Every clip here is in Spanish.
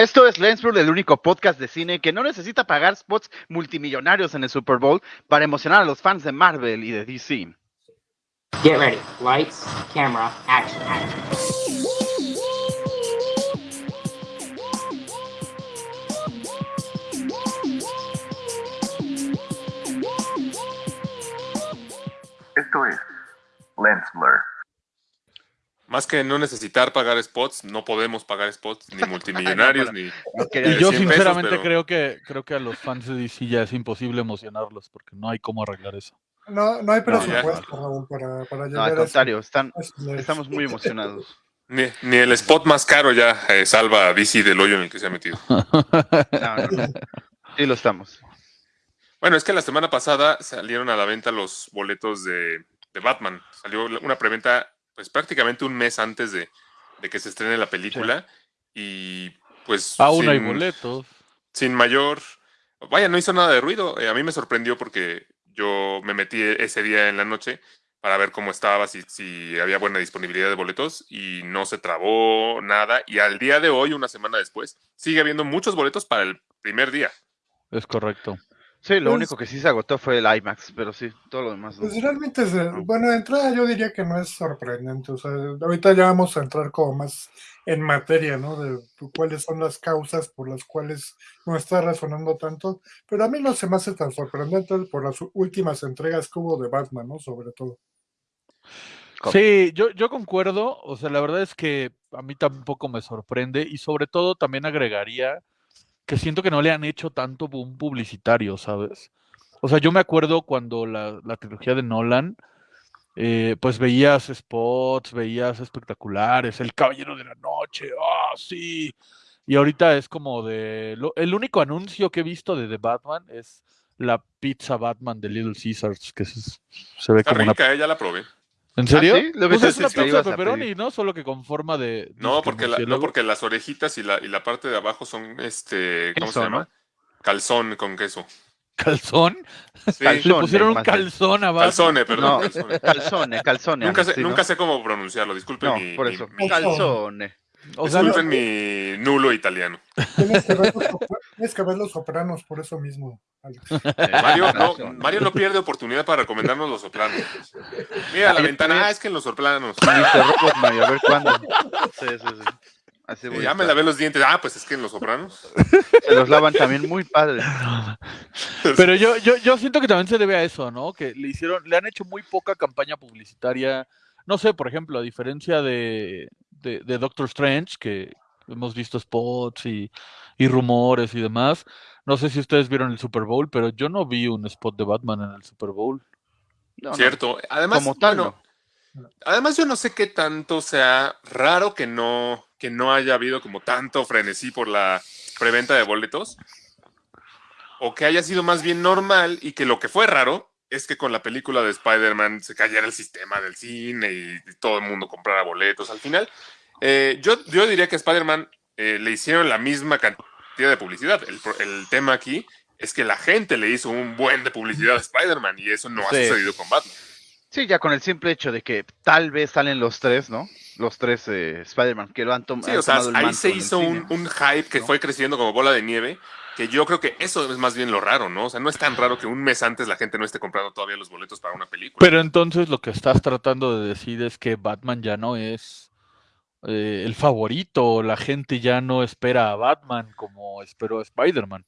Esto es Lensblur, el único podcast de cine que no necesita pagar spots multimillonarios en el Super Bowl para emocionar a los fans de Marvel y de DC. Get ready. Lights, camera, action. Esto es Lens Blur. Más que no necesitar pagar spots, no podemos pagar spots, ni multimillonarios, ni. Y yo sinceramente creo que creo que a los fans de DC ya es imposible emocionarlos porque no hay cómo arreglar eso. No, no hay presupuesto, Raúl, para, para No, al contrario, están, estamos muy emocionados. Ni, ni el spot más caro ya eh, salva a DC del hoyo en el que se ha metido. No, no, no. Sí lo estamos. Bueno, es que la semana pasada salieron a la venta los boletos de, de Batman. Salió una preventa pues prácticamente un mes antes de, de que se estrene la película. Y pues. Aún hay sin- boletos. Sin mayor. Vaya, no hizo nada de ruido. Eh, a mí me sorprendió porque yo me metí ese día en la noche para ver cómo estaba, si, si había buena disponibilidad de boletos y no se trabó nada. Y al día de hoy, una semana después, sigue habiendo muchos boletos para el primer día. Es correcto. Sí, lo Pues- único que sí se agotó fue el IMAX, pero sí, todo lo demás. no. Pues realmente, es, bueno, de entrada yo diría que no es sorprendente. O sea, ahorita ya vamos a entrar como más en materia, ¿no? De cuáles son las causas por las cuales no está resonando tanto. Pero a mí no se me hace tan sorprendente por las últimas entregas que hubo de Batman, ¿no? Sobre todo. Sí, yo, yo concuerdo. O sea, la verdad es que a mí tampoco me sorprende y sobre todo también agregaría que siento que no le han hecho tanto boom publicitario, ¿sabes? O sea, yo me acuerdo cuando la, la trilogía de Nolan, eh, pues veías spots, veías espectaculares, El Caballero de la Noche, ¡ah, sí! Y ahorita es como de... lo- el único anuncio que he visto de The Batman es la pizza Batman de Little Caesars, que se, se ve Está como una... rica, eh, ya la probé. ¿En serio? sí? Pues es una pizza de pepperoni. ¿no? Solo que con forma de... No, disque porque, la- no, porque las orejitas y la, y la parte de abajo son, este, ¿cómo se llama? Calzón con queso. ¿Calzón? Sí. Le pusieron un calzón abajo. calzone, perdón. No, calzone. calzone, calzone. Nunca, sé, sí, ¿no? nunca sé cómo pronunciarlo, disculpen No, mi, por mi- eso. mi- Calzone. O sea, disculpen mi nulo italiano. Tienes que ver los, sopra- tienes que ver los sopranos por eso mismo, Alex. Mario no. Mario no pierde oportunidad para recomendarnos los soplanos. Mira la ventana, ah, es que en los. Robot Mario, a ver cuándo. Sí, sí, sí. Así voy a Ya me lavé los dientes. Ah, pues es que en los sopranos. Se los lavan también muy padre. Pero yo, yo, yo siento que también se debe a eso, ¿no? Que le hicieron, le han hecho muy poca campaña publicitaria. No sé, por ejemplo, a diferencia de, de, de Doctor Strange, que hemos visto spots y, y rumores y demás. No sé si ustedes vieron el Super Bowl, pero yo no vi un spot de Batman en el Super Bowl. No, no, Cierto. Además, Como tal, bueno, además yo no sé qué tanto sea raro que no, que no haya habido como tanto frenesí por la preventa de boletos. O que haya sido más bien normal y que lo que fue raro es que con la película de Spider-Man se cayera el sistema del cine y todo el mundo comprara boletos. Al final, eh, yo, yo diría que a Spider-Man eh, le hicieron la misma cantidad de publicidad. El, el tema aquí es que la gente le hizo un buen de publicidad a Spider-Man y eso no ha sucedido con Batman. Sí, ya con el simple hecho de que tal vez salen los tres, ¿no? Los tres eh, Spider-Man que lo han, tom- Sí, han o sea, tomado ahí se hizo un, un hype que ¿no? fue creciendo como bola de nieve, que yo creo que eso es más bien lo raro, ¿no? O sea, no es tan raro que un mes antes la gente no esté comprando todavía los boletos para una película. Pero entonces lo que estás tratando de decir es que Batman ya no es eh, el favorito, la gente ya no espera a Batman como esperó a Spider-Man.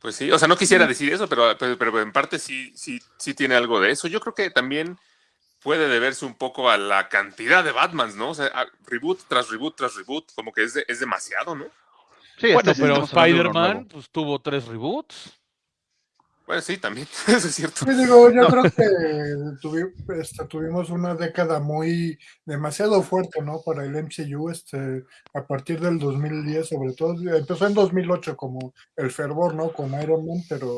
Pues sí, o sea, no quisiera decir eso, pero, pero, pero en parte sí, sí, sí tiene algo de eso. Yo creo que también puede deberse un poco a la cantidad de Batmans, ¿no? O sea, reboot tras reboot tras reboot, como que es, de- es demasiado, ¿no? Sí, Bueno, este pero Spider-Man pues, tuvo tres reboots. Bueno, sí, también, eso es cierto. Sí, digo, yo creo que tuvi- este, tuvimos una década muy demasiado fuerte, ¿no? Para el MCU, este, a partir del 2010, sobre todo, empezó en 2008 como el fervor, ¿no? Con Iron Man, pero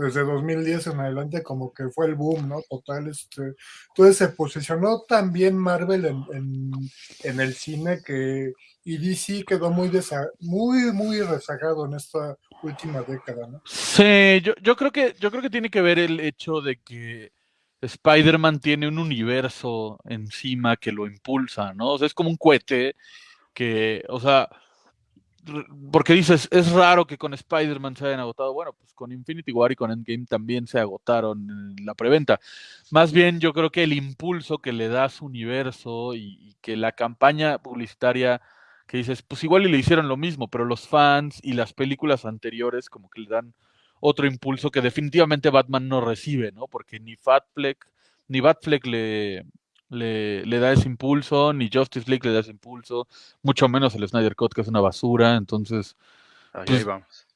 desde 2010 en adelante como que fue el boom, ¿no? Total, este, entonces se posicionó también Marvel en, en, en el cine que y DC quedó muy muy muy rezagado en esta última década, ¿no? Sí, yo, yo creo que yo creo que tiene que ver el hecho de que Spider-Man tiene un universo encima que lo impulsa, ¿no? O sea, es como un cohete que, o sea, porque dices, es raro que con Spider-Man se hayan agotado. Bueno, pues con Infinity War y con Endgame también se agotaron en la preventa. Más bien, yo creo que el impulso que le da su universo y, y que la campaña publicitaria que dices, pues igual y le hicieron lo mismo, pero los fans y las películas anteriores como que le dan otro impulso que definitivamente Batman no recibe, ¿no? Porque ni Fatfleck, ni Batfleck le, le, le da ese impulso, ni Justice League le da ese impulso, mucho menos el Snyder Cut, que es una basura, entonces... Ahí, Pues, ahí vamos.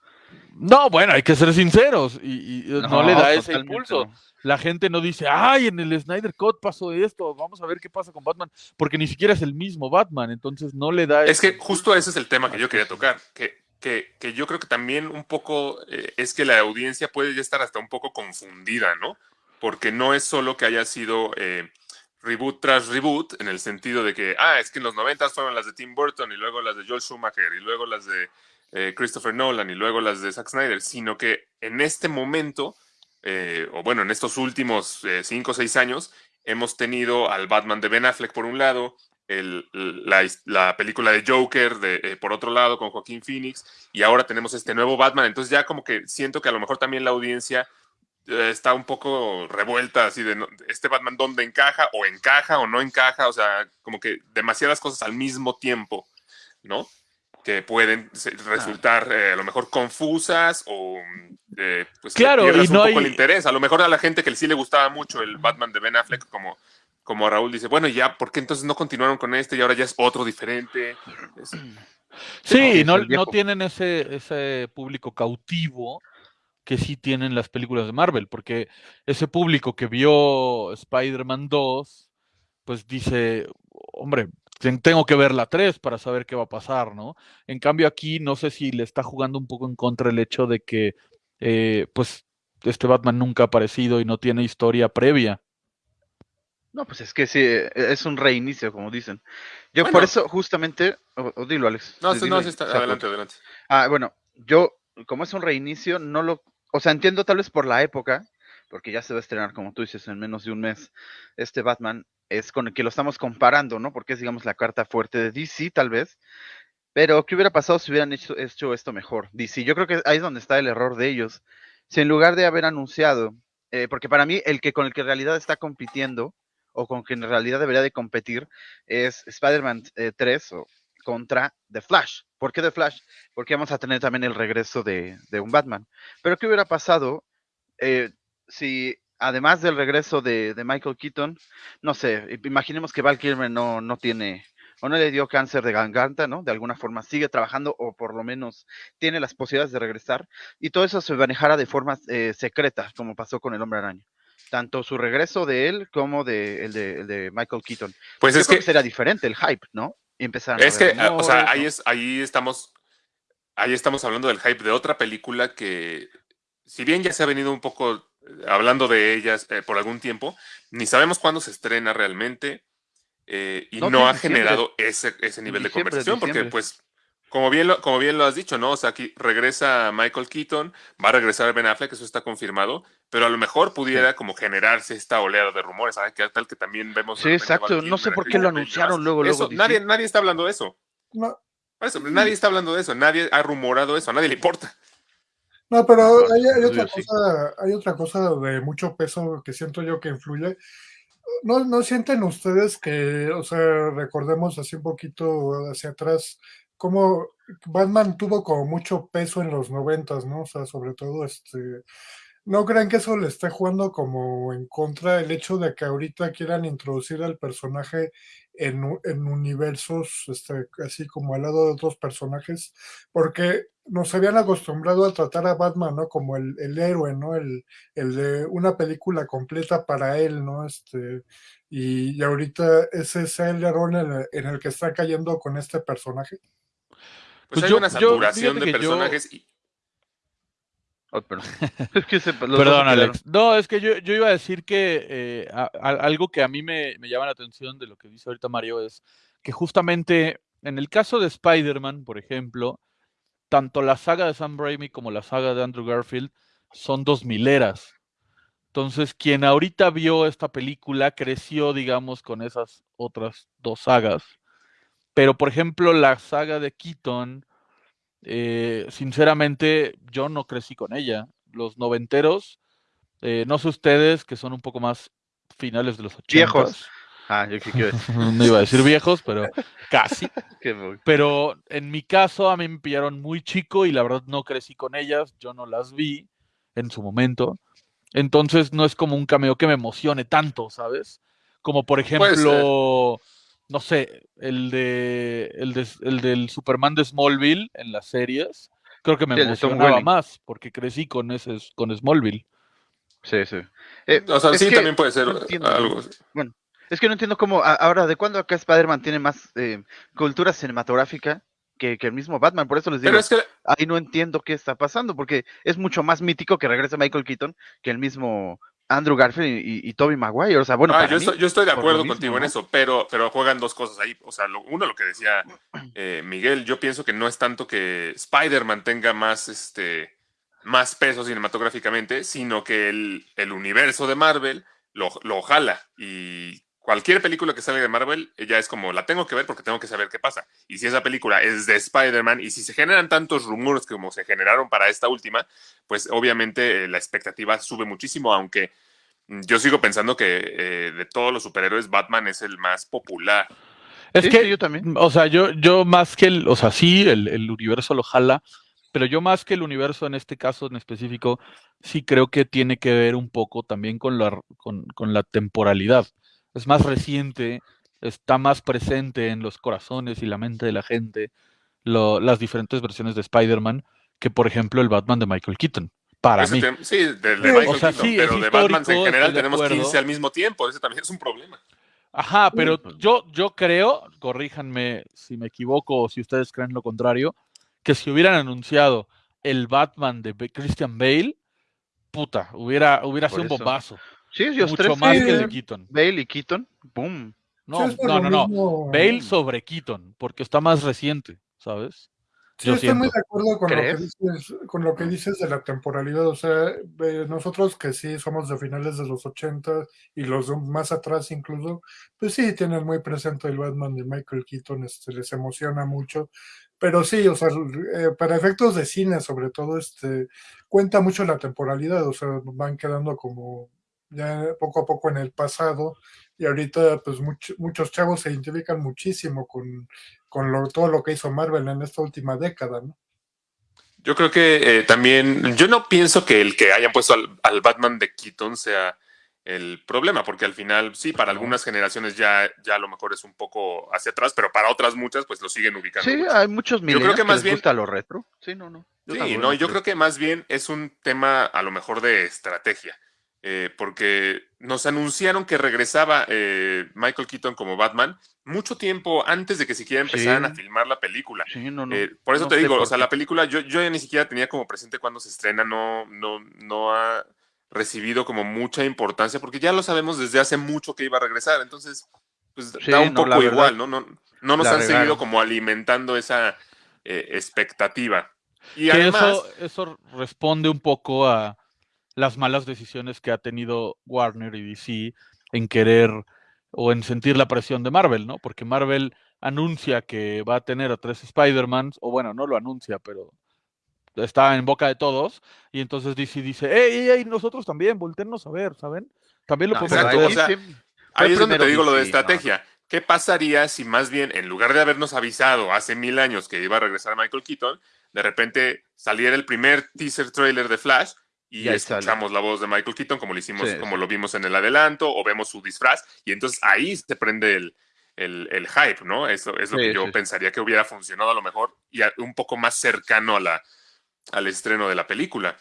No, bueno, hay que ser sinceros, y, y, eh, no, le da ese impulso. no. La gente no dice, ay, en el Snyder Cut pasó esto, vamos a ver qué pasa con Batman, porque ni siquiera es el mismo Batman, entonces no le da Es ese que justo ese es el tema que yo quería tocar, que, que, que yo creo que también un poco eh, es que la audiencia puede ya estar hasta un poco confundida, ¿no? Porque no es solo que haya sido eh, reboot tras reboot, en el sentido de que, ah, es que en los 90 fueron las de Tim Burton y luego las de Joel Schumacher y luego las de eh, Christopher Nolan y luego las de Zack Snyder, sino que en este momento, eh, o bueno, en estos últimos 5 o 6 años, hemos tenido al Batman de Ben Affleck por un lado, el- la, la película de Joker eh, por otro lado con Joaquín Phoenix y ahora tenemos este nuevo Batman, entonces ya como que siento que a lo mejor también la audiencia eh, está un poco revuelta así de no- este Batman dónde encaja o encaja o no encaja, o sea, como que demasiadas cosas al mismo tiempo, ¿no? Que pueden resultar eh, a lo mejor confusas o eh, pues Claro, y no un poco hay- el interés. A lo mejor a la gente que sí le gustaba mucho el Batman de Ben Affleck, como, como Raúl dice, bueno, ya, ¿por qué entonces no continuaron con este y ahora ya es otro diferente? Es- Sí, no, no viejo. tienen ese, ese público cautivo que sí tienen las películas de Marvel, porque ese público que vio Spider-Man 2, pues dice, hombre, ten- tengo que ver la 3 para saber qué va a pasar, ¿no? En cambio aquí no sé si le está jugando un poco en contra el hecho de que, eh, pues, este Batman nunca ha aparecido y no tiene historia previa. No, pues es que sí, eh, es un reinicio, como dicen. Yo por eso, justamente, o, o dilo, Alex. No, dilo no, y sí está, adelante, adelante. Ah, bueno, yo, como es un reinicio, no lo, o sea, entiendo tal vez por la época, porque ya se va a estrenar, como tú dices, en menos de un mes, este Batman, es con el que lo estamos comparando, ¿no? Porque es, digamos, la carta fuerte de DC, tal vez. Pero, ¿qué hubiera pasado si hubieran hecho, esto mejor? DC, yo creo que ahí es donde está el error de ellos. Si en lugar de haber anunciado, eh, porque para mí el que con el que en realidad está compitiendo, o con quien en realidad debería de competir, es Spider-Man eh, 3 o contra The Flash. ¿Por qué The Flash? Porque vamos a tener también el regreso de, de un Batman. Pero ¿qué hubiera pasado eh, si además del regreso de, de Michael Keaton, no sé, imaginemos que Val Kilmer no, no tiene o no le dio cáncer de garganta, ¿no? De alguna forma sigue trabajando o por lo menos tiene las posibilidades de regresar y todo eso se manejara de forma eh, secreta, como pasó con el Hombre Araña. Tanto su regreso de él como de, el, de, el de Michael Keaton. Pues Yo es creo que, será diferente el hype, ¿no? Y empezaron a es que, ah, o sea, ahí, es, ahí estamos, ahí estamos hablando del hype de otra película que, si bien ya se ha venido un poco eh, hablando de ellas eh, por algún tiempo, ni sabemos cuándo se estrena realmente eh, y No, no, ha generado ese, ese nivel de conversación, porque pues, como bien, lo, como bien lo has dicho, ¿no? O sea, aquí regresa Michael Keaton, va a regresar Ben Affleck, eso está confirmado, pero a lo mejor pudiera como generarse esta oleada de rumores, ¿sabes? Que tal que también vemos... Sí, exacto. No sé por qué lo anunciaron luego, luego. Eso, nadie, nadie está hablando de eso. No, Por eso, nadie está hablando de eso, nadie ha rumorado eso, a nadie le importa. no, pero hay, otra sí. cosa, hay otra cosa de mucho peso que siento yo que influye. ¿No, ¿No sienten ustedes que, o sea, recordemos así un poquito hacia atrás, cómo Batman tuvo como mucho peso en los noventas, ¿no? O sea, sobre todo este, ¿no creen que eso le esté jugando como en contra el hecho de que ahorita quieran introducir al personaje en, en universos, este, así como al lado de otros personajes? Porque nos habían acostumbrado a tratar a Batman, ¿no? Como el, el héroe, ¿no? El, el de una película completa para él, ¿no? Este, y, y ahorita ese es el error en el, en el que está cayendo con este personaje. Pues, Pues hay yo- una saturación de yo- personajes y Oh, perdón. Es que se- Perdón. Alex. No, es que yo, yo iba a decir que eh, a- a- algo que a mí me, me llama la atención de lo que dice ahorita Mario es que justamente en el caso de Spider-Man, por ejemplo, tanto la saga de Sam Raimi como la saga de Andrew Garfield son dos mileras. Entonces, quien ahorita vio esta película creció, digamos, con esas otras dos sagas. Pero, por ejemplo, la saga de Keaton eh, sinceramente, yo no crecí con ella. Los noventeros, eh, no sé ustedes, que son un poco más finales de los ochentas. Viejos. Ah, yo qué quiero decir. no iba a decir viejos, pero casi. Pero en mi caso, a mí me pillaron muy chico y la verdad no crecí con ellas, yo no las vi en su momento. Entonces no es como un cameo que me emocione tanto, ¿sabes? Como por ejemplo, no sé, el de el, de- el del Superman de Smallville en las series. Creo que me Sí, emocionaba más porque crecí con ese con Smallville. Sí, sí. Eh, O sea, es sí, que también puede ser no entiendo. algo. Es que no entiendo cómo, a- ahora, ¿de cuándo acá Spider-Man tiene más eh, cultura cinematográfica que, que el mismo Batman? Por eso les digo, Pero es que ahí no entiendo qué está pasando, porque es mucho más mítico que regrese Michael Keaton que el mismo Andrew Garfield y, y, y Tobey Maguire. O sea, bueno, Ah, para yo, mí, estoy, yo estoy de acuerdo mismo, contigo en eso, pero, pero juegan dos cosas ahí. O sea, lo- uno, lo que decía eh, Miguel, yo pienso que no es tanto que Spider-Man tenga más, este, más peso cinematográficamente, sino que el, el universo de Marvel lo, lo jala. Y cualquier película que salga de Marvel eh, ya es como, la tengo que ver porque tengo que saber qué pasa. Y si esa película es de Spider-Man y si se generan tantos rumores como se generaron para esta última, pues obviamente eh, la expectativa sube muchísimo, aunque mm, yo sigo pensando que eh, de todos los superhéroes, Batman es el más popular. Es Sí, que sí, yo también. O sea, yo, yo más que el, o sea, sí, el, el universo lo jala, pero yo más que el universo en este caso en específico, sí creo que tiene que ver un poco también con la, con, con la temporalidad. Es más reciente, está más presente en los corazones y la mente de la gente, lo- las diferentes versiones de Spider-Man, que por ejemplo el Batman de Michael Keaton, para Ese mí. sí, de, de Michael o sea, Keaton, sí, pero de Batman en general tenemos acuerdo. 15 al mismo tiempo. Ese también es un problema. Ajá, pero pues. yo, yo creo, corríjanme si me equivoco o si ustedes creen lo contrario, que si hubieran anunciado el Batman de Christian Bale, puta, hubiera, hubiera sido un bombazo. Sí, ellos Mucho tres, más sí, que el de Keaton. Bale y Keaton, boom. No, Sí, no, no, no. mismo- Bale sobre Keaton, porque está más reciente, ¿sabes? Sí, Yo estoy muy de acuerdo con lo, que dices, con lo que dices de la temporalidad. O sea, eh, nosotros que sí somos de finales de los 80 y los de más atrás incluso, pues sí tienen muy presente el Batman de Michael Keaton, este, les emociona mucho. Pero sí, o sea, eh, para efectos de cine sobre todo, este, cuenta mucho la temporalidad, o sea, van quedando como ya poco a poco en el pasado y ahorita pues much- muchos chavos se identifican muchísimo con, con lo- todo lo que hizo Marvel en esta última década, ¿no? Yo creo que eh, también, yo no pienso que el que hayan puesto al, al Batman de Keaton sea el problema, porque al final, sí, para algunas generaciones ya, ya a lo mejor es un poco hacia atrás, pero para otras muchas, pues lo siguen ubicando. Sí, mucho. hay muchos creo milenios que que, más les bien- gusta lo retro. Sí, no, no. Yo Sí, no yo creo que más bien es un tema a lo mejor de estrategia, eh, porque nos anunciaron que regresaba eh, Michael Keaton como Batman mucho tiempo antes de que siquiera empezaran Sí. a filmar la película. Sí, no, no. Eh, por eso no te digo, o sea, la película yo, yo ya ni siquiera tenía como presente cuando se estrena, no, no, no ha recibido como mucha importancia, porque ya lo sabemos desde hace mucho que iba a regresar, entonces, pues Sí, da un poco igual, ¿no? No, no nos han seguido como alimentando esa expectativa. Y Que además, eso, eso responde un poco a las malas decisiones que ha tenido Warner y DC en querer o en sentir la presión de Marvel, ¿no? Porque Marvel anuncia que va a tener a tres Spider-Mans, o bueno, no lo anuncia, pero está en boca de todos, y entonces DC dice, ¡Ey, ey, ey! Nosotros también, voltearnos a ver, ¿saben? También lo No, podemos exacto, o sea, ahí es donde te digo lo de no, estrategia. ¿Qué pasaría si más bien, en lugar de habernos avisado hace mil años que iba a regresar Michael Keaton, de repente saliera el primer teaser trailer de Flash y, Y ahí sale. escuchamos la voz de Michael Keaton como lo hicimos, Sí, como sí. lo vimos en el adelanto, o vemos su disfraz, y entonces ahí se prende el, el- el hype, ¿no? Eso es lo Sí, que yo pensaría que hubiera funcionado a lo mejor y a- un poco más cercano a la, al estreno de la película.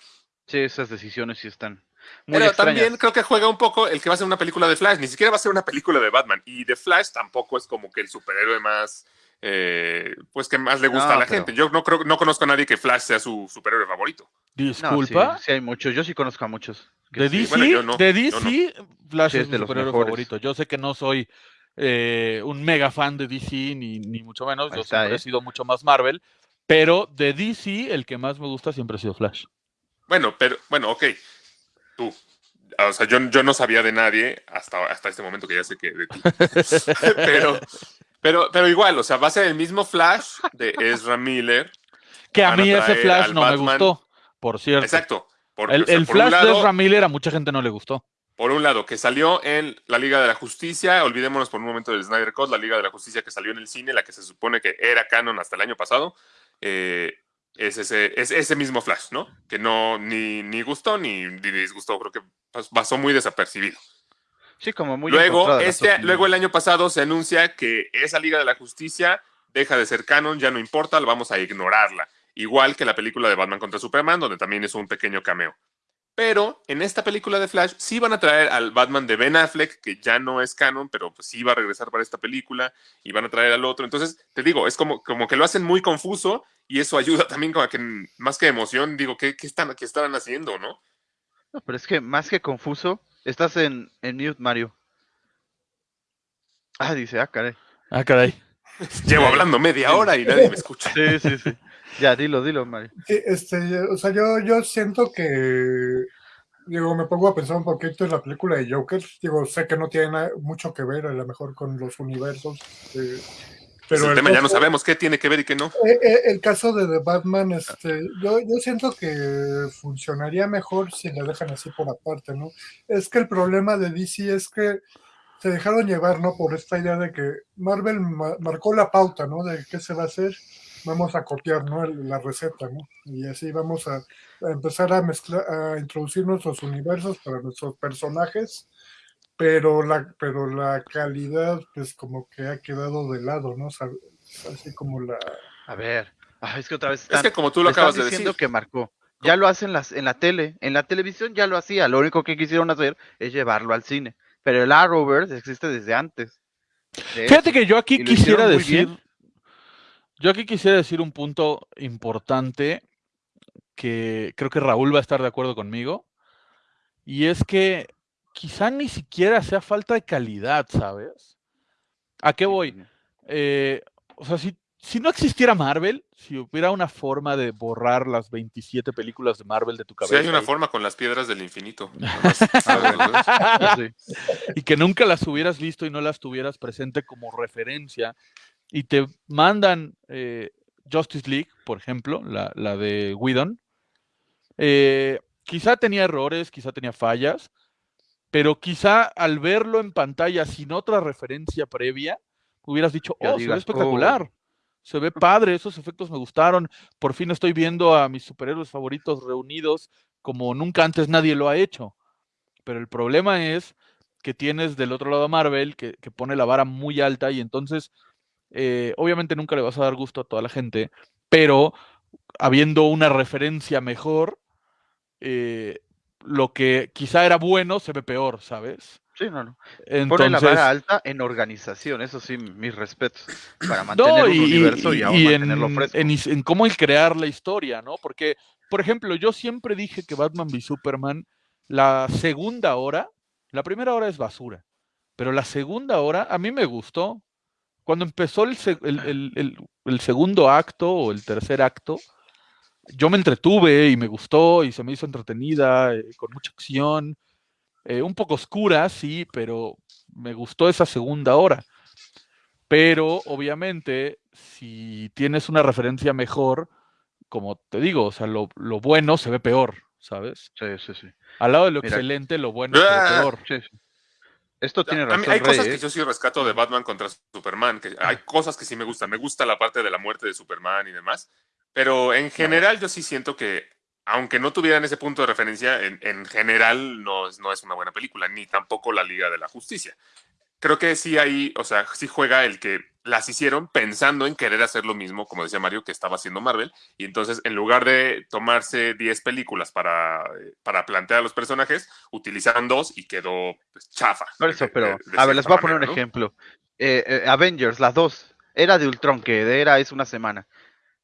Sí, esas decisiones sí están muy Pero extrañas. también creo que juega un poco el que va a ser una película de Flash. Ni siquiera va a ser una película de Batman. Y de Flash tampoco es como que el superhéroe más, eh, pues que más le gusta No, a la pero- gente. Yo no creo, no conozco a nadie que Flash sea su superhéroe favorito. No, Disculpa. sí, sí hay muchos. Yo sí conozco a muchos. De sí. DC, bueno, yo no, de yo no. DC Flash Sí, es es mi de superhéroe mejores. favorito. Yo sé que no soy eh, un mega fan de DC, ni, ni mucho menos. Ahí Yo está, siempre ¿eh? he sido mucho más Marvel. Pero de DC, el que más me gusta siempre ha sido Flash. Bueno, pero, bueno, ok. Tú. O sea, yo, yo no sabía de nadie hasta, hasta este momento que ya sé que de ti. pero, pero, pero igual, o sea, va a ser el mismo Flash de Ezra Miller. Que a mí ese Flash no me gustó, por cierto. Exacto. Porque, El, o sea, el por Flash de Ezra Miller a mucha gente no le gustó. Por un lado, que salió en la Liga de la Justicia, olvidémonos por un momento del Snyder Cut, la Liga de la Justicia que salió en el cine, la que se supone que era canon hasta el año pasado, eh, es, ese, es ese mismo Flash, ¿no? Que no ni, ni gustó ni, ni disgustó, creo que pas- pasó muy desapercibido. Sí, como muy luego, este, luego el año pasado se anuncia que esa Liga de la Justicia deja de ser canon, ya no importa, vamos a ignorarla. Igual que la película de Batman contra Superman, donde también es un pequeño cameo. Pero en esta película de Flash sí van a traer al Batman de Ben Affleck, que ya no es canon, pero pues sí va a regresar para esta película, y van a traer al otro. Entonces, te digo, es como, como que lo hacen muy confuso y eso ayuda también como a que, más que emoción, digo, ¿qué, qué están, qué estarán haciendo, no? No, pero es que más que confuso, estás en, en mute, Mario. Ah, dice, ah, caray. Ah, caray. Llevo hablando media hora y nadie me escucha. Sí, sí, sí. Ya, dilo, dilo, Mario. Sí, este, o sea, yo, yo siento que, digo, me pongo a pensar un poquito en la película de Joker. Digo, sé que no tiene mucho que ver a lo mejor con los universos. eh, Pero pero el tema ya no sabemos qué tiene que ver y qué no. eh, eh, el caso de The Batman, este, yo, yo siento que funcionaría mejor si le dejan así por aparte, ¿no? Es que el problema de DC es que se dejaron llevar, ¿no? Por esta idea de que Marvel ma- marcó la pauta, ¿no? De qué se va a hacer, vamos a copiar, ¿no? El- la receta, ¿no? Y así vamos a, a empezar a mezclar, a introducir nuestros universos para nuestros personajes, pero la, pero la calidad, pues como que ha quedado de lado, ¿no? O sea, así como la... A ver. Ah, es que otra vez Es que como tú lo acabas de diciendo decir, que marcó. Ya lo hacen las, en la tele, en la televisión ya lo hacía. Lo único que quisieron hacer es llevarlo al cine. Pero el Arrowverse existe desde antes. de Fíjate eso. que yo aquí quisiera decir. bien. Yo aquí quisiera decir un punto importante que creo que Raúl va a estar de acuerdo conmigo. Y es que quizá ni siquiera sea falta de calidad, ¿sabes? ¿A qué voy? Eh, o sea, si, si no existiera Marvel, si hubiera una forma de borrar las 27 películas de Marvel de tu si cabeza hay una forma con las piedras del infinito. Sí. y que nunca las hubieras visto y no las tuvieras presente como referencia y te mandan eh, Justice League, por ejemplo, la, la de Whedon, eh, quizá tenía errores, quizá tenía fallas, pero quizá al verlo en pantalla sin otra referencia previa, hubieras dicho, oh, se ve digas, espectacular. Se ve padre, esos efectos me gustaron. Por fin estoy viendo a mis superhéroes favoritos reunidos como nunca antes nadie lo ha hecho. Pero el problema es que tienes del otro lado a Marvel, que, que pone la vara muy alta y entonces, eh, obviamente nunca le vas a dar gusto a toda la gente, pero habiendo una referencia mejor, eh, lo que quizá era bueno se ve peor, ¿sabes? Sí, no, no. Entonces, Pone la vara alta en organización, eso sí, mis respetos. Para mantener no, un universo y, y- aún y mantenerlo en, fresco. en cómo el crear la historia, ¿no? Porque, por ejemplo, yo siempre dije que Batman v Superman, la segunda hora, la primera hora es basura, pero la segunda hora a mí me gustó. Cuando empezó el- el- el- el segundo acto o el tercer acto, yo me entretuve y me gustó y se me hizo entretenida, eh, con mucha acción, eh, un poco oscura, sí, pero me gustó esa segunda hora. Pero obviamente, si tienes una referencia mejor, como te digo, o sea, lo, lo bueno se ve peor, ¿sabes? Sí, sí, sí. Al lado de lo Mira. excelente, lo bueno se ve Ah, peor. sí, sí. Esto tiene razón. hay cosas Rey, que ¿eh? yo sí rescato de Batman contra Superman, que hay cosas que sí me gustan. Me gusta la parte de la muerte de Superman y demás. Pero en general yo sí siento que, aunque no tuvieran ese punto de referencia, en, en general no es, no es una buena película, ni tampoco la Liga de la Justicia. Creo que sí ahí, o sea, sí juega el que las hicieron pensando en querer hacer lo mismo, como decía Mario, que estaba haciendo Marvel. Y entonces, en lugar de tomarse 10 películas para, eh, para plantear a los personajes, utilizaron dos y quedó pues, chafa. Por eso, pero, de- de a ver, les voy a poner un ejemplo. Eh, eh, Avengers, las dos. Era de Ultron, que era es una semana.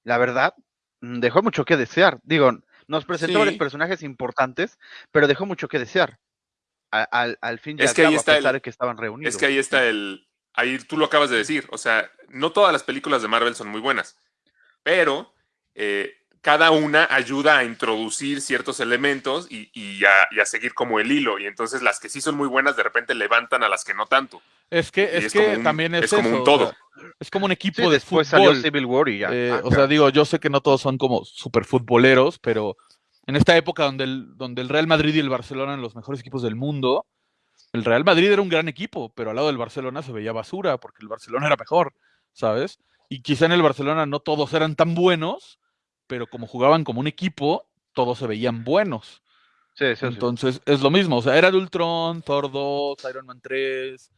La verdad, mm, dejó mucho que desear. Digo, nos presentó varios personajes importantes, pero dejó mucho que desear. Al, al fin y Es al que ahí está a pesar el- de que estaban reunidos. Es que ahí está el. Ahí tú lo acabas de decir. O sea, no todas las películas de Marvel son muy buenas. Pero eh, cada una ayuda a introducir ciertos elementos y, y a, y a seguir como el hilo. Y entonces las que sí son muy buenas de repente levantan a las que no tanto. Es que, es es que un- también es, es como eso, un o todo. sea, es como un equipo Sí, de después fútbol. salió Civil War y ya. Eh, Ah, o sea, digo, yo sé que no todos son como super futboleros, pero en esta época donde el, donde el Real Madrid y el Barcelona eran los mejores equipos del mundo, el Real Madrid era un gran equipo, pero al lado del Barcelona se veía basura, porque el Barcelona era mejor, ¿sabes? Y quizá en el Barcelona no todos eran tan buenos, pero como jugaban como un equipo, todos se veían buenos. Sí, sí, sí. Entonces es lo mismo, o sea, era de Ultron, Thor 2, Iron Man 3.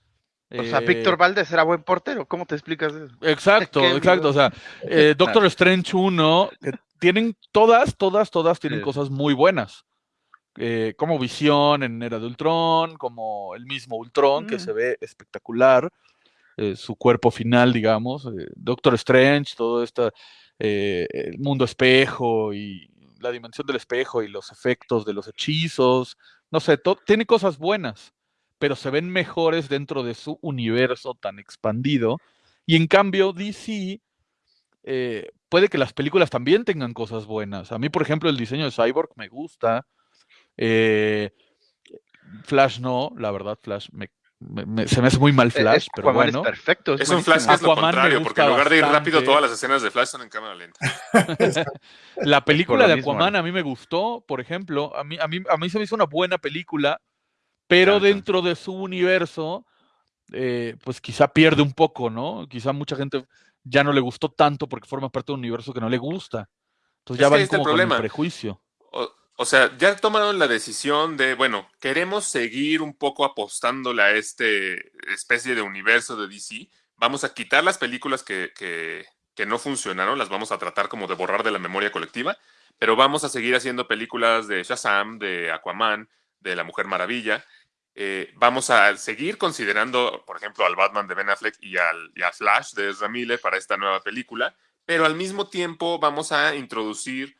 O sea, eh, Víctor Valdés era buen portero. ¿Cómo te explicas eso? Exacto, exacto. O sea, eh, Doctor Strange 1, que tienen todas, todas, todas tienen cosas muy buenas. Eh, como Visión en Era de Ultron, como el mismo Ultron, que Mm. se ve espectacular. su cuerpo final, digamos. Doctor Strange, todo este el mundo espejo y la dimensión del espejo y los efectos de los hechizos. No sé, tiene cosas buenas, pero se ven mejores dentro de su universo tan expandido. Y en cambio, DC eh, puede que las películas también tengan cosas buenas. A mí, por ejemplo, el diseño de Cyborg me gusta. eh, Flash no, la verdad, Flash me, me- me- se me hace muy mal Eh, Flash, es- pero Aquaman bueno. es perfecto. Es un Flash que es lo Aquaman contrario, porque en lugar de ir rápido, todas las escenas de Flash son en cámara lenta. La película de mismo, Aquaman ¿no? a mí me gustó, por ejemplo, a mí, a mí, a mí se me hizo una buena película, pero dentro de su universo, eh, pues quizá pierde un poco, ¿no? Quizá mucha gente ya no le gustó tanto porque forma parte de un universo que no le gusta. Entonces Es ya el como con el problema. prejuicio. O, o sea, ya tomaron la decisión de, bueno, queremos seguir un poco apostándole a este especie de universo de DC. Vamos a quitar las películas que, que- no funcionaron, las vamos a tratar como de borrar de la memoria colectiva, pero vamos a seguir haciendo películas de Shazam, de Aquaman, de La Mujer Maravilla. Eh, vamos a seguir considerando, por ejemplo, al Batman de Ben Affleck y al a Flash de Ezra Miller para esta nueva película, pero al mismo tiempo vamos a introducir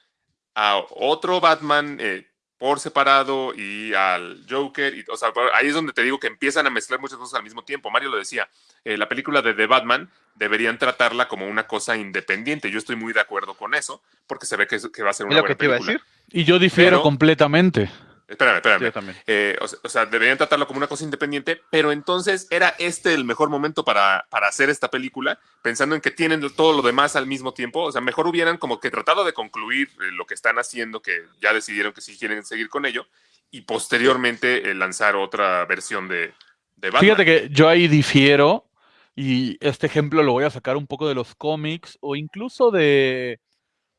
a otro Batman eh, por separado y al Joker. Y, o sea, ahí es donde te digo que empiezan a mezclar muchas cosas al mismo tiempo. Mario lo decía, eh, la película de The Batman deberían tratarla como una cosa independiente. Yo estoy muy de acuerdo con eso, porque se ve que, va a ser una buena iba a película. decir. Y yo difiero Pero- completamente. Espérame, espérame. Yo también. Eh, o sea, deberían tratarlo como una cosa independiente, pero entonces era este el mejor momento para, para hacer esta película, pensando en que tienen todo lo demás al mismo tiempo. O sea, mejor hubieran como que tratado de concluir eh, lo que están haciendo, que ya decidieron que sí quieren seguir con ello, y posteriormente eh, lanzar otra versión de, de Batman. Fíjate que yo ahí difiero y este ejemplo lo voy a sacar un poco de los cómics o incluso de,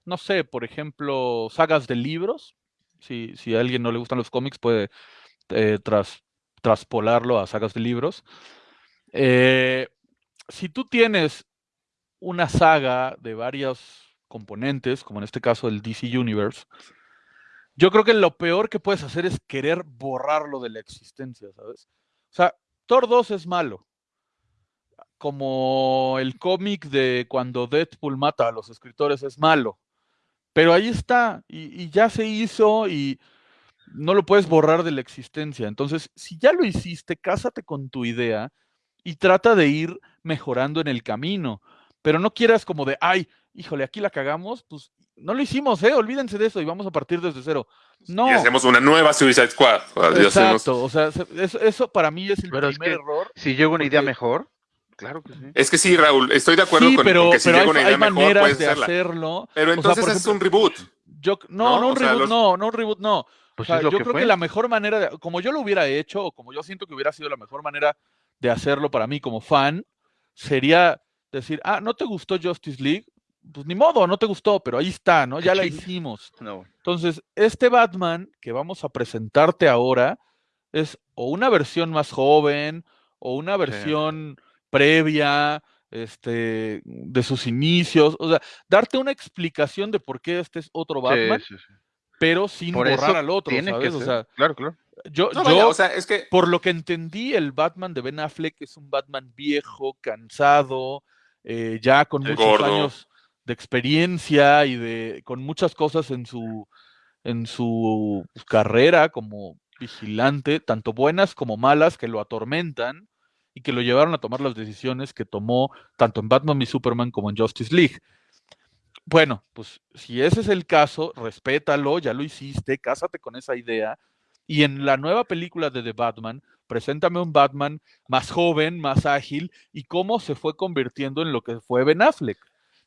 no sé, por ejemplo, sagas de libros. Si, si a alguien no le gustan los cómics, puede eh, tras, traspolarlo a sagas de libros. Eh, si tú tienes una saga de varios componentes, como en este caso el DC Universe, yo creo que lo peor que puedes hacer es querer borrarlo de la existencia, ¿sabes? O sea, Thor 2 es malo. Como el cómic de cuando Deadpool mata a los escritores es malo. Pero ahí está, y, y ya se hizo y no lo puedes borrar de la existencia. Entonces, si ya lo hiciste, cásate con tu idea y trata de ir mejorando en el camino. Pero no quieras como de, ay, híjole, aquí la cagamos, pues no lo hicimos, ¿eh? Olvídense de eso y vamos a partir desde cero. No. Y hacemos una nueva Suicide Squad. Y hacemos- Exacto, o sea, se- eso, eso para mí es el Pero es primer que- error. Si llega una idea mejor, claro que sí. Es que sí, Raúl, estoy de acuerdo sí, con, pero, con que si pero llega hay, una hay mejor, maneras puedes de hacerla. hacerlo. Pero O sea, entonces es un reboot. Yo, no, ¿no? no, un O sea, reboot, los- no, no un reboot, no. Pues O sea, yo que creo fue. que la mejor manera, de- como yo lo hubiera hecho, o como yo siento que hubiera sido la mejor manera de hacerlo para mí como fan, sería decir, ah, ¿no te gustó Justice League? Pues ni modo, no te gustó, pero ahí está, ¿no? Ya la hicimos. No. Entonces, este Batman que vamos a presentarte ahora es o una versión más joven o una versión previa este, de sus inicios. O sea, darte una explicación de por qué este es otro Batman, Sí, sí, sí. pero sin Por borrar al otro, tiene ¿sabes? que O sea, claro, claro. yo, No, yo vaya, o sea, es que por lo que entendí, el Batman de Ben Affleck es un Batman viejo, cansado, eh, ya con muchos Gordo. años de experiencia y de con muchas cosas en su en su carrera como vigilante, tanto buenas como malas, que lo atormentan y que lo llevaron a tomar las decisiones que tomó tanto en Batman y Superman como en Justice League. Bueno, pues si ese es el caso, respétalo, ya lo hiciste, cásate con esa idea. Y en la nueva película de The Batman, preséntame un Batman más joven, más ágil y cómo se fue convirtiendo en lo que fue Ben Affleck.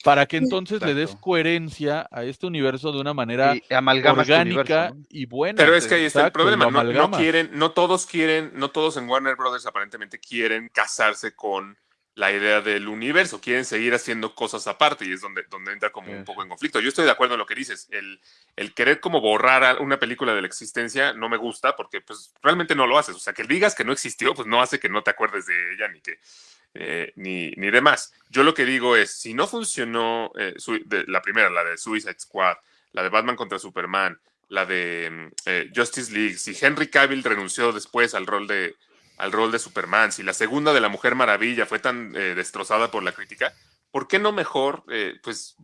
Para que entonces le des coherencia a este universo de una manera orgánica universo, ¿no? y buena. Pero es que ahí está el Exacto, problema. No, no quieren, no todos quieren, no todos en Warner Brothers aparentemente quieren casarse con la idea del universo, quieren seguir haciendo cosas aparte y es donde, donde entra como un Sí, poco en conflicto. Yo estoy de acuerdo en lo que dices. El, el querer como borrar una película de la existencia no me gusta porque pues realmente no lo haces. O sea, que digas que no existió, pues no hace que no te acuerdes de ella ni que eh, ni, ni demás. Yo lo que digo es, si no funcionó eh, la primera, la de Suicide Squad, la de Batman contra Superman, la de mm, eh, Justice League, si Henry Cavill renunció después al rol de al rol de Superman, si la segunda de la Mujer Maravilla fue tan destrozada por la crítica, ¿por qué no mejor pues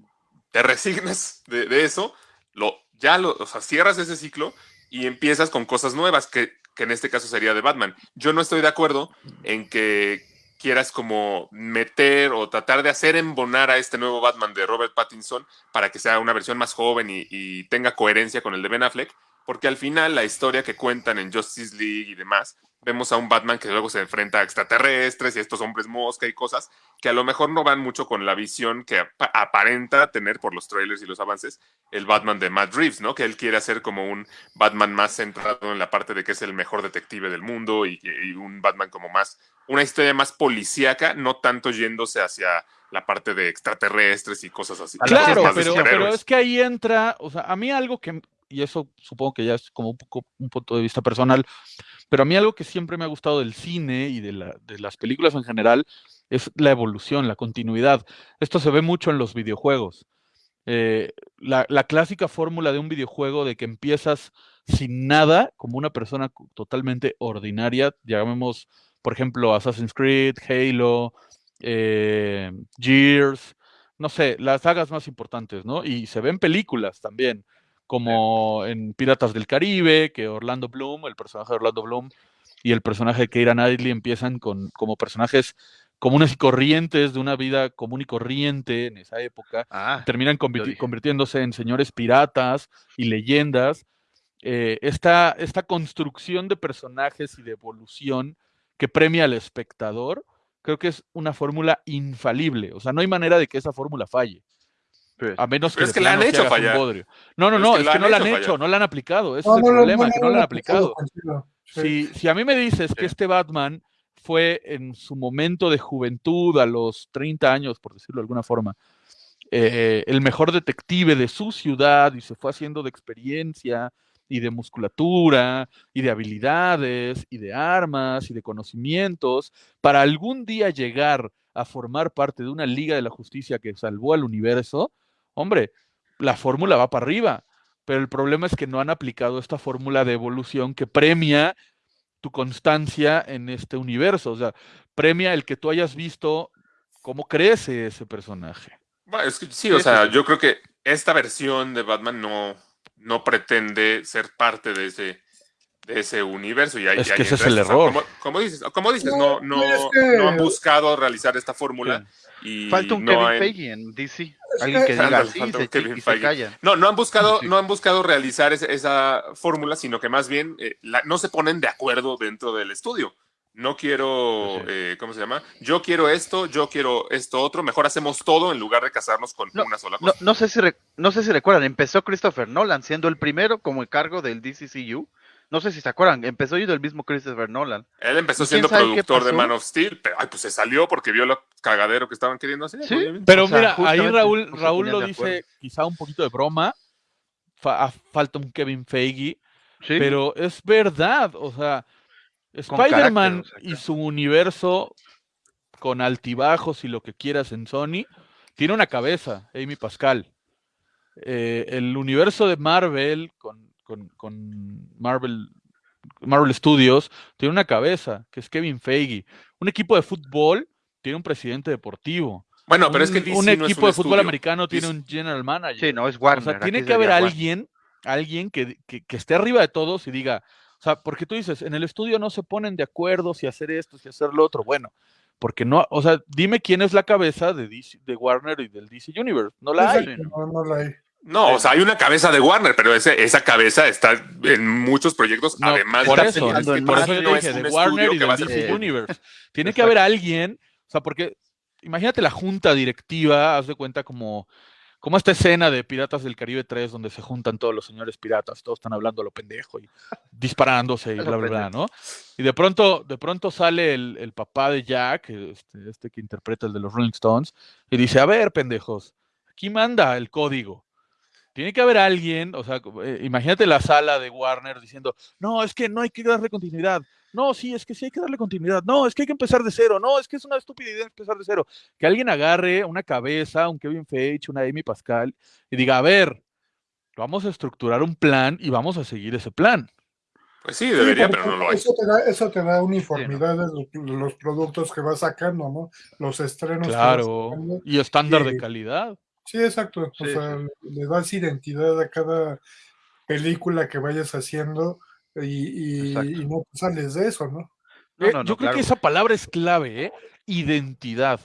te resignas de, de eso, lo, ya lo, o sea, cierras ese ciclo y empiezas con cosas nuevas, que, que en este caso sería de Batman? Yo no estoy de acuerdo en que quieras como meter o tratar de hacer embonar a este nuevo Batman de Robert Pattinson para que sea una versión más joven y, tenga coherencia con el de Ben Affleck, porque al final la historia que cuentan en Justice League y demás, vemos a un Batman que luego se enfrenta a extraterrestres y a estos hombres mosca y cosas que a lo mejor no van mucho con la visión que apa- aparenta tener por los trailers y los avances el Batman de Matt Reeves, ¿no? Que él quiere hacer como un Batman más centrado en la parte de que es el mejor detective del mundo y, y un Batman como más, una historia más policíaca, no tanto yéndose hacia la parte de extraterrestres y cosas así. Claro, cosas pero, pero es que ahí entra, o sea, a mí algo que, y eso supongo que ya es como un poco un punto de vista personal, pero a mí algo que siempre me ha gustado del cine y de, la- de las películas en general es la evolución, la continuidad. Esto se ve mucho en los videojuegos. Eh, la, la clásica fórmula de un videojuego de que empiezas sin nada, como una persona totalmente ordinaria, llamemos, por ejemplo, Assassin's Creed, Halo, eh, Gears, no sé, las sagas más importantes, ¿no? Y se ven películas también, como en Piratas del Caribe, que Orlando Bloom, el personaje de Orlando Bloom y el personaje de Keira Knightley empiezan con, como personajes comunes y corrientes de una vida común y corriente en esa época, Ah, terminan convirti- convirtiéndose en señores piratas y leyendas. Eh, esta, esta construcción de personajes y de evolución que premia al espectador, creo que es una fórmula infalible. O sea, no hay manera de que esa fórmula falle. A menos que, es que la han hecho fallar. No, no, no, es que no la han hecho no la han aplicado. Ese No, es el problema, no, que no la han aplicado. Si, si a mí me dices que este Batman fue en su momento de juventud, a los 30 años, por decirlo de alguna forma, eh, el mejor detective de su ciudad y se fue haciendo de experiencia y de musculatura y de habilidades y de armas y de conocimientos para algún día llegar a formar parte de una Liga de la Justicia que salvó al universo, hombre, la fórmula va para arriba. Pero el problema es que no han aplicado esta fórmula de evolución que premia tu constancia en este universo. O sea, premia el que tú hayas visto cómo crece ese personaje. Bueno, es que sí, o sea, yo creo que esta versión de Batman no, no pretende ser parte de ese, de ese universo. Y Es y que ese es el error. Como, como dices, como dices, No, no, no, es que- no han buscado realizar esta fórmula. Y Falta un no Kevin han- Feige en DC. Alguien que- diga se Kevin y callan. No, no han buscado, Sí. no han buscado realizar esa fórmula, sino que más bien eh, la- no se ponen de acuerdo dentro del estudio. No quiero, sí. eh, ¿cómo se llama? Yo quiero esto, yo quiero esto otro. Mejor hacemos todo en lugar de casarnos con No, una sola No, cosa. no sé si re- no sé si recuerdan, empezó Christopher Nolan siendo el primero como el cargo del DCCU. No sé si se acuerdan, empezó yo del mismo Christopher Nolan. Él empezó ¿Y quién siendo productor de? Man of Steel, pero ay, pues se salió porque vio lo cagadero que estaban queriendo hacer. Sí. obviamente. Pero O sea, mira, ahí Raúl, Raúl lo dice acuerdo. quizá un poquito de broma. Fa- ah, falta un Kevin Feige, Sí, pero es verdad. O sea, Spider-Man carácter, o sea, y su universo con altibajos y lo que quieras en Sony, tiene una cabeza, Amy Pascal. Eh, el universo de Marvel con, con- con Marvel, Marvel Studios tiene una cabeza, que es Kevin Feige. Un equipo de fútbol tiene un presidente deportivo. Bueno, pero es que un, DC un no es equipo un de fútbol estudio. americano tiene DC un general manager. sí, no, es O Warner. sea, tiene que haber Warner. alguien, alguien que, que- que esté arriba de todos y diga, o sea, porque tú dices, en el estudio no se ponen de acuerdo si hacer esto, si hacer lo otro. Bueno, Porque no, o sea, dime quién es la cabeza de, DC de Warner y del DC Universe. No la hay. No, no la hay. No, o sea, hay una cabeza de Warner, pero ese, esa cabeza está en muchos proyectos, No, además por de eso, por eso yo no dije es de un Warner y que va del a ser- DC Universe. Tiene que haber alguien, o sea, porque imagínate la junta directiva, haz de cuenta como, como esta escena de Piratas del Caribe 3 donde se juntan todos los señores piratas, todos están hablando a lo pendejo y disparándose y bla, bla, bla. ¿no? Y de pronto, de pronto sale el, el papá de Jack, este, este que interpreta el de los Rolling Stones, y dice, a ver, pendejos, aquí manda el código. Tiene que haber alguien, o sea, eh, imagínate la sala de Warner diciendo, no, es que no hay que darle continuidad. No, sí, es que sí hay que darle continuidad. No, es que hay que empezar de cero. No, es que es una estupidez empezar de cero. Que alguien agarre una cabeza, un Kevin Feige, una Amy Pascal, y diga, a ver, vamos a estructurar un plan y vamos a seguir ese plan. Pues sí, debería, Sí, pero no lo hay. Eso te da, eso te da uniformidad de los, de los productos que vas sacando, ¿no? Los estrenos. Claro. sacando. Y estándar de calidad. Sí, exacto. O sea, le das identidad a cada película que vayas haciendo y, y- Exacto. y no sales de eso, ¿no? No, Eh, no, no, yo creo claro. que esa palabra es clave, ¿eh? Identidad.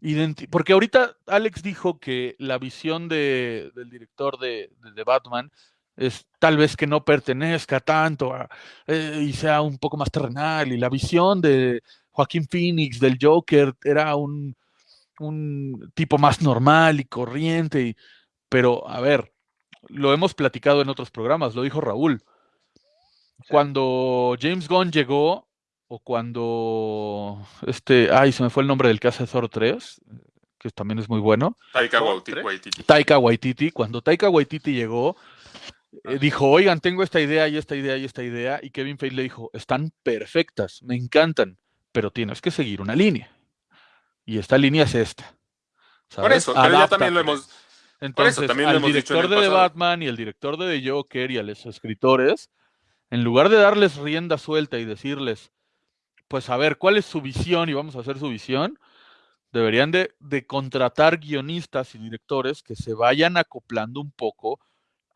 Identi- Porque ahorita Alex dijo que la visión de- del director de, de- de Batman es tal vez que no pertenezca tanto a- eh, y sea un poco más terrenal. Y la visión de Joaquín Phoenix del Joker era un, un tipo más normal y corriente. y- pero, a ver, lo hemos platicado en otros programas, lo dijo Raúl. Cuando James Gunn llegó, o cuando este, ay, se me fue el nombre del que hace Thor 3, que también es muy bueno, Taika ¿Thor Waititi-. Taika Waititi, cuando Taika Waititi llegó, eh, dijo, oigan, tengo esta idea y esta idea y esta idea, y Kevin Feige le dijo, están perfectas, me encantan, pero tienes que seguir una línea. Y esta línea es esta. Por ¿sabes? eso, pero ya también lo hemos. Entonces, también lo al hemos dicho en director el de The pasado. Batman y el director de The Joker y a los escritores, en lugar de darles rienda suelta y decirles, pues a ver, ¿cuál es su visión y vamos a hacer su visión? Deberían de, de contratar guionistas y directores que se vayan acoplando un poco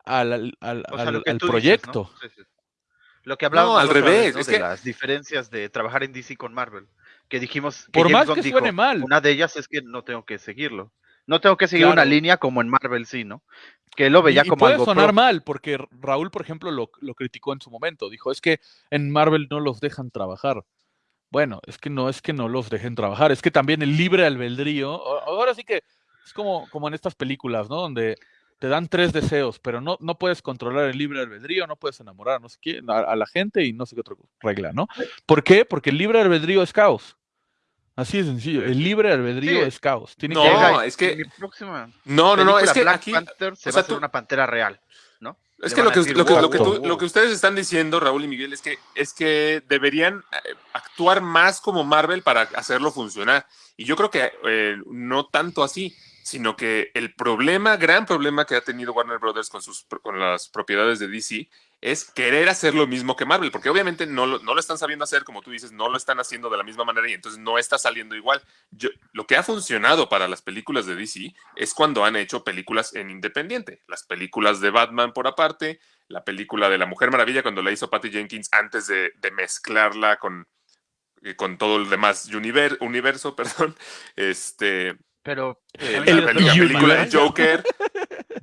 al, al- al- O sea, al- lo que al tú dices, proyecto. ¿no? Sí, sí. Lo que hablábamos No, al vez, revés, ¿no? es de que- las diferencias de trabajar en DC con Marvel. Que dijimos que Por James más Gunn que dijo, suene mal. una de ellas es que no tengo que seguirlo. No tengo que seguir una línea como en Marvel sí, ¿no? Que lo veía y, y como puede algo sonar pro- mal, porque Raúl, por ejemplo, lo, lo criticó en su momento. Dijo, es que en Marvel no los dejan trabajar. Bueno, es que no es que no los dejen trabajar, es que también el libre albedrío, ahora sí que es como, como en estas películas, ¿no? Donde te dan tres deseos, pero no, no puedes controlar el libre albedrío, no puedes enamorar no sé a, a la gente y no sé qué otra regla, ¿no? ¿Por qué? Porque el libre albedrío es caos. Así de sencillo, el libre albedrío Sí. es caos. Tiene No, que es que- mi próxima No, no, no, es que Black aquí. Panther se o va a hacer tú- una pantera real, ¿no? Es que lo que, decir, lo, que, lo, que "Wow, tú- lo que ustedes están diciendo, Raúl y Miguel, es que, es que deberían eh, actuar más como Marvel para hacerlo funcionar. Y yo creo que eh, no tanto así, sino que el problema, gran problema que ha tenido Warner Brothers con, sus, con las propiedades de DC es querer hacer lo mismo que Marvel, porque obviamente no lo, no lo están sabiendo hacer, como tú dices, no lo están haciendo de la misma manera y entonces no está saliendo igual. Yo, lo que ha funcionado para las películas de DC es cuando han hecho películas en independiente. Las películas de Batman por aparte, la película de la Mujer Maravilla cuando la hizo Patty Jenkins antes de, de mezclarla con, eh, con todo el demás univer- universo, perdón. Este, Pero eh, la, película de. Joker,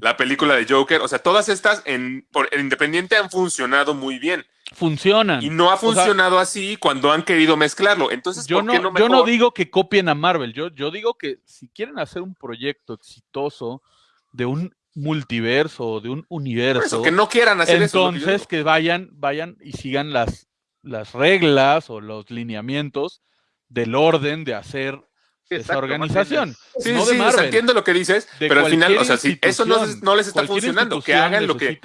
la película de Joker, o sea, todas estas en, por, en independiente han funcionado muy bien funcionan. y no ha sea, funcionado así cuando han querido mezclarlo. Entonces, Yo ¿por no, qué no yo no digo que copien a Marvel, yo, yo digo que si quieren hacer un proyecto exitoso de un multiverso o de un universo, eso, que no quieran hacer eso. que que, vayan, vayan y sigan las, las reglas o los lineamientos del orden de hacer esa organización. Sí, no sí, de o sea, Marvel, entiendo lo que dices, pero al final, o sea, si eso no, les está funcionando, que hagan lo que...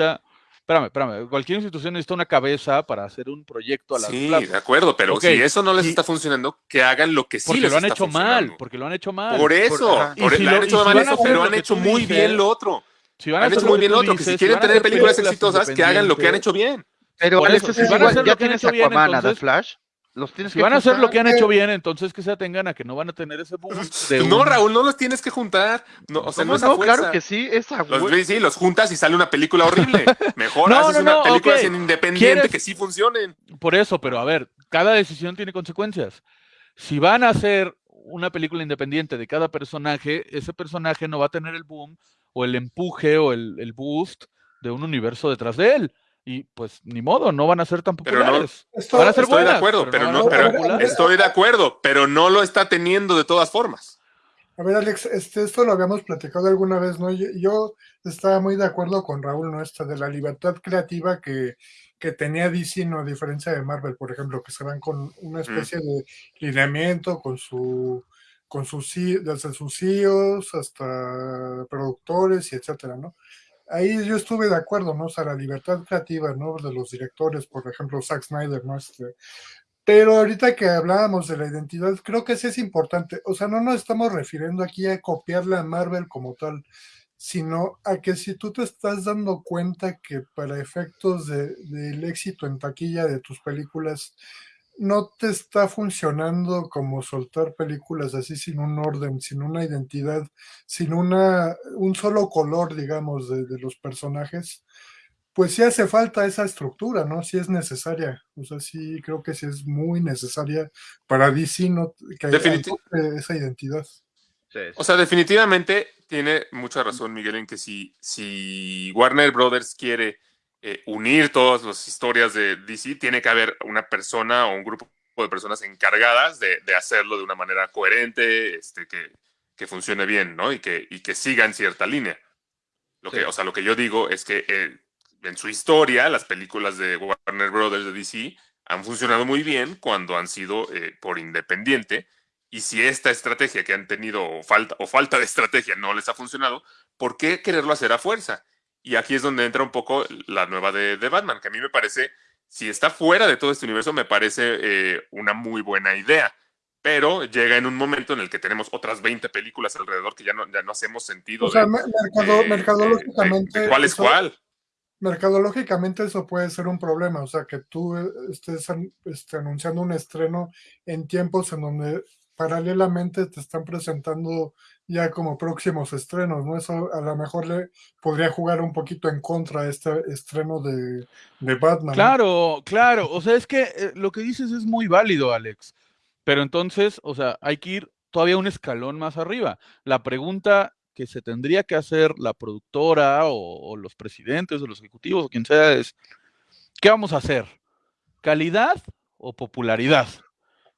Espérame, espérame. Cualquier institución necesita una cabeza para hacer un proyecto a la Sí, de acuerdo, pero si eso no les y- está funcionando, que hagan lo que sí Porque les lo han está hecho mal, porque lo han hecho mal. Por eso, por- si le lo- han hecho si mal eso, pero han hecho muy dices, bien lo otro. Si van a Han hecho muy que bien lo otro, que si quieren tener películas exitosas, que hagan lo que han hecho bien. Pero Por Alex, eso, es si van a igual, hacer lo ya que han tienes hecho bien, Aquaman, a The entonces- Flash, los tienes Si que van a hacer lo que han hecho bien, entonces que se atengan a que no van a tener ese boom de No, un- Raúl, no los tienes que juntar. No. Claro que sí, esa Los, sí, los juntas y sale una película horrible. Mejor No, haces no, una no, película independiente ¿Quieres- que sí funcionen. Por eso, pero a ver, cada decisión tiene consecuencias. si van a hacer una película independiente de cada personaje, ese personaje no va a tener el boom o el empuje o el, el boost de un universo detrás de él. Y pues ni modo, no van a ser tan Pero no- populares. Esto- van a ser Estoy de acuerdo, pero, no, pero populares. estoy de acuerdo, pero no lo está teniendo de todas formas. A ver, Alex, este, esto lo habíamos platicado alguna vez, ¿no? Yo, yo estaba muy de acuerdo con Raúl, ¿no? Esta de la libertad creativa que, que tenía DC, ¿no? A diferencia de Marvel, por ejemplo, que se van con una especie de lineamiento, con su con sus desde sus CEOs hasta productores y etcétera, ¿no? Ahí yo estuve de acuerdo, ¿no? O sea, la libertad creativa, ¿no? De los directores, por ejemplo, Zack Snyder, ¿no? Este, pero ahorita que hablábamos de la identidad, creo que sí es importante. O sea, no nos estamos refiriendo aquí a copiarle a Marvel como tal, sino a que si tú te estás dando cuenta que para efectos de- del éxito en taquilla de tus películas, no te está funcionando como soltar películas así sin un orden, sin una identidad, sin una, un solo color, digamos, de, de los personajes, pues sí hace falta esa estructura, ¿no? Sí es necesaria. O sea, sí creo que sí es muy necesaria para DC no, que esa identidad. Sí, O sea, definitivamente tiene mucha razón Miguel en que si, si Warner Brothers quiere eh, unir todas las historias de DC, tiene que haber una persona o un grupo de personas encargadas de, de hacerlo de una manera coherente, este, que, que funcione bien, ¿no? Y que, y que siga en cierta línea. Lo que, Sí. o sea, lo que yo digo es que eh, en su historia, las películas de Warner Brothers de DC han funcionado muy bien cuando han sido eh, por independiente. Y si esta estrategia que han tenido o falta, o falta de estrategia no les ha funcionado, ¿por qué quererlo hacer a fuerza? Y aquí es donde entra un poco la nueva de, de Batman, que a mí me parece, si está fuera de todo este universo, me parece eh, una muy buena idea. Pero llega en un momento en el que tenemos otras 20 películas alrededor que ya no, ya no hacemos sentido O sea, de, me- mercado- eh, mercadológicamente. de cuál es eso- cuál. mercadológicamente eso puede ser un problema, o sea, que tú eh, estés este, anunciando un estreno en tiempos en donde paralelamente te están presentando ya como próximos estrenos, ¿no? Eso a lo mejor le podría jugar un poquito en contra a este estreno de, de Batman. Claro, claro. O sea, es que eh, lo que dices es muy válido, Alex. Pero entonces, o sea, hay que ir todavía un escalón más arriba. La pregunta que se tendría que hacer la productora o, o los presidentes o los ejecutivos o quien sea es, ¿qué vamos a hacer? ¿Calidad o popularidad?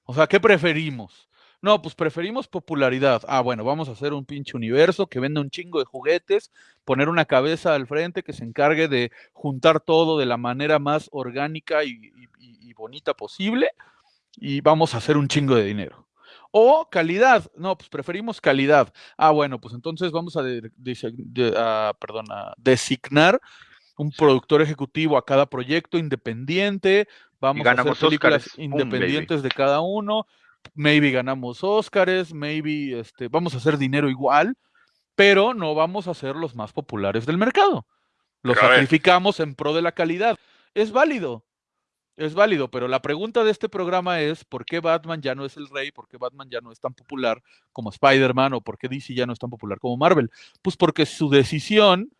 O sea, ¿qué preferimos? No, pues preferimos popularidad. Ah, bueno, vamos a hacer un pinche universo que venda un chingo de juguetes, poner una cabeza al frente que se encargue de juntar todo de la manera más orgánica y, y- y- y bonita posible y vamos a hacer un chingo de dinero. O calidad. No, pues preferimos calidad. Ah, bueno, pues entonces vamos a, de- de- de- a- perdón, a designar un productor ejecutivo a cada proyecto independiente. Vamos a hacer películas independientes de cada uno. Maybe ganamos Óscares, maybe este, vamos a hacer dinero igual, pero no vamos a ser los más populares del mercado. Los sacrificamos en pro de la calidad. Es válido, es válido, pero la pregunta de este programa es ¿por qué Batman ya no es el rey? ¿Por qué Batman ya no es tan popular como Spider-Man? ¿O por qué DC ya no es tan popular como Marvel? Pues porque su decisión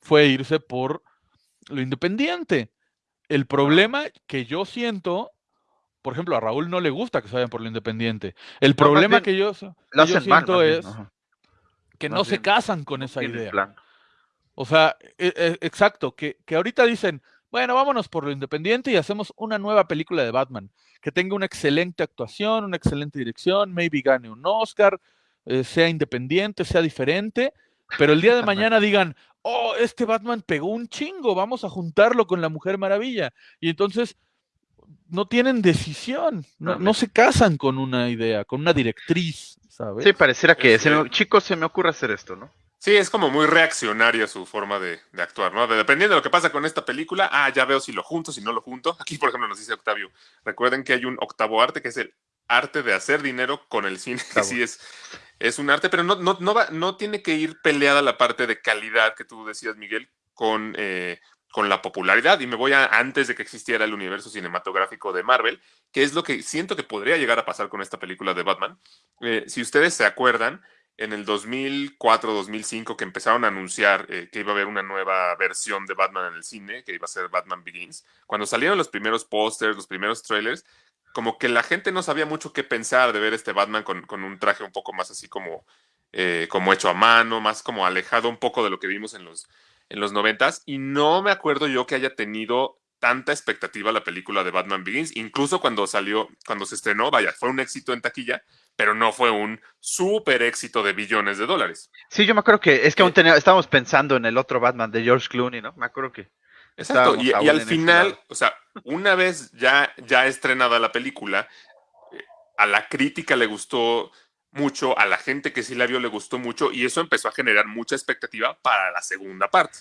fue irse por lo independiente. El problema que yo siento, por ejemplo, a Raúl no le gusta que se vayan por lo independiente. El problema que yo, que yo mal, siento bien, es que no se casan con esa idea. plan. O sea, e- e- exacto, que, que ahorita dicen, bueno, vámonos por lo independiente y hacemos una nueva película de Batman, que tenga una excelente actuación, una excelente dirección, maybe gane un Oscar, eh, sea independiente, sea diferente, pero el día de mañana digan, oh, este Batman pegó un chingo, vamos a juntarlo con la Mujer Maravilla. Y entonces no tienen decisión, no, se casan con una idea, con una directriz, ¿sabes? Sí, pareciera que, se me- chicos, se me ocurre hacer esto, ¿no? Sí, es como muy reaccionaria su forma de, de actuar, ¿no? De- dependiendo de lo que pasa con esta película, ah, ya veo si lo junto, si no lo junto. Aquí, por ejemplo, nos dice Octavio, recuerden que hay un octavo arte que es el arte de hacer dinero con el cine, que sí es, es un arte, pero no, no, no, va, no tiene que ir peleada la parte de calidad que tú decías, Miguel, con, eh, con la popularidad. Y me voy a antes de que existiera el universo cinematográfico de Marvel, que es lo que siento que podría llegar a pasar con esta película de Batman. Eh, si ustedes se acuerdan, en el 2004-2005 que empezaron a anunciar eh, que iba a haber una nueva versión de Batman en el cine, que iba a ser Batman Begins, cuando salieron los primeros pósters, los primeros trailers, como que la gente no sabía mucho qué pensar de ver este Batman con, con un traje un poco más así como, eh, como hecho a mano, más como alejado un poco de lo que vimos en los, en los noventas. Y no me acuerdo yo que haya tenido tanta expectativa la película de Batman Begins, incluso cuando salió, cuando se estrenó, vaya, fue un éxito en taquilla, pero no fue un súper éxito de billones de dólares. Sí, yo me acuerdo que es que aún tenía- estábamos pensando en el otro Batman de George Clooney, ¿no? Me acuerdo que Exacto, y, y al final, lado. o sea, una vez ya, ya estrenada la película, eh, a la crítica le gustó mucho, a la gente que sí la vio le gustó mucho, y eso empezó a generar mucha expectativa para la segunda parte.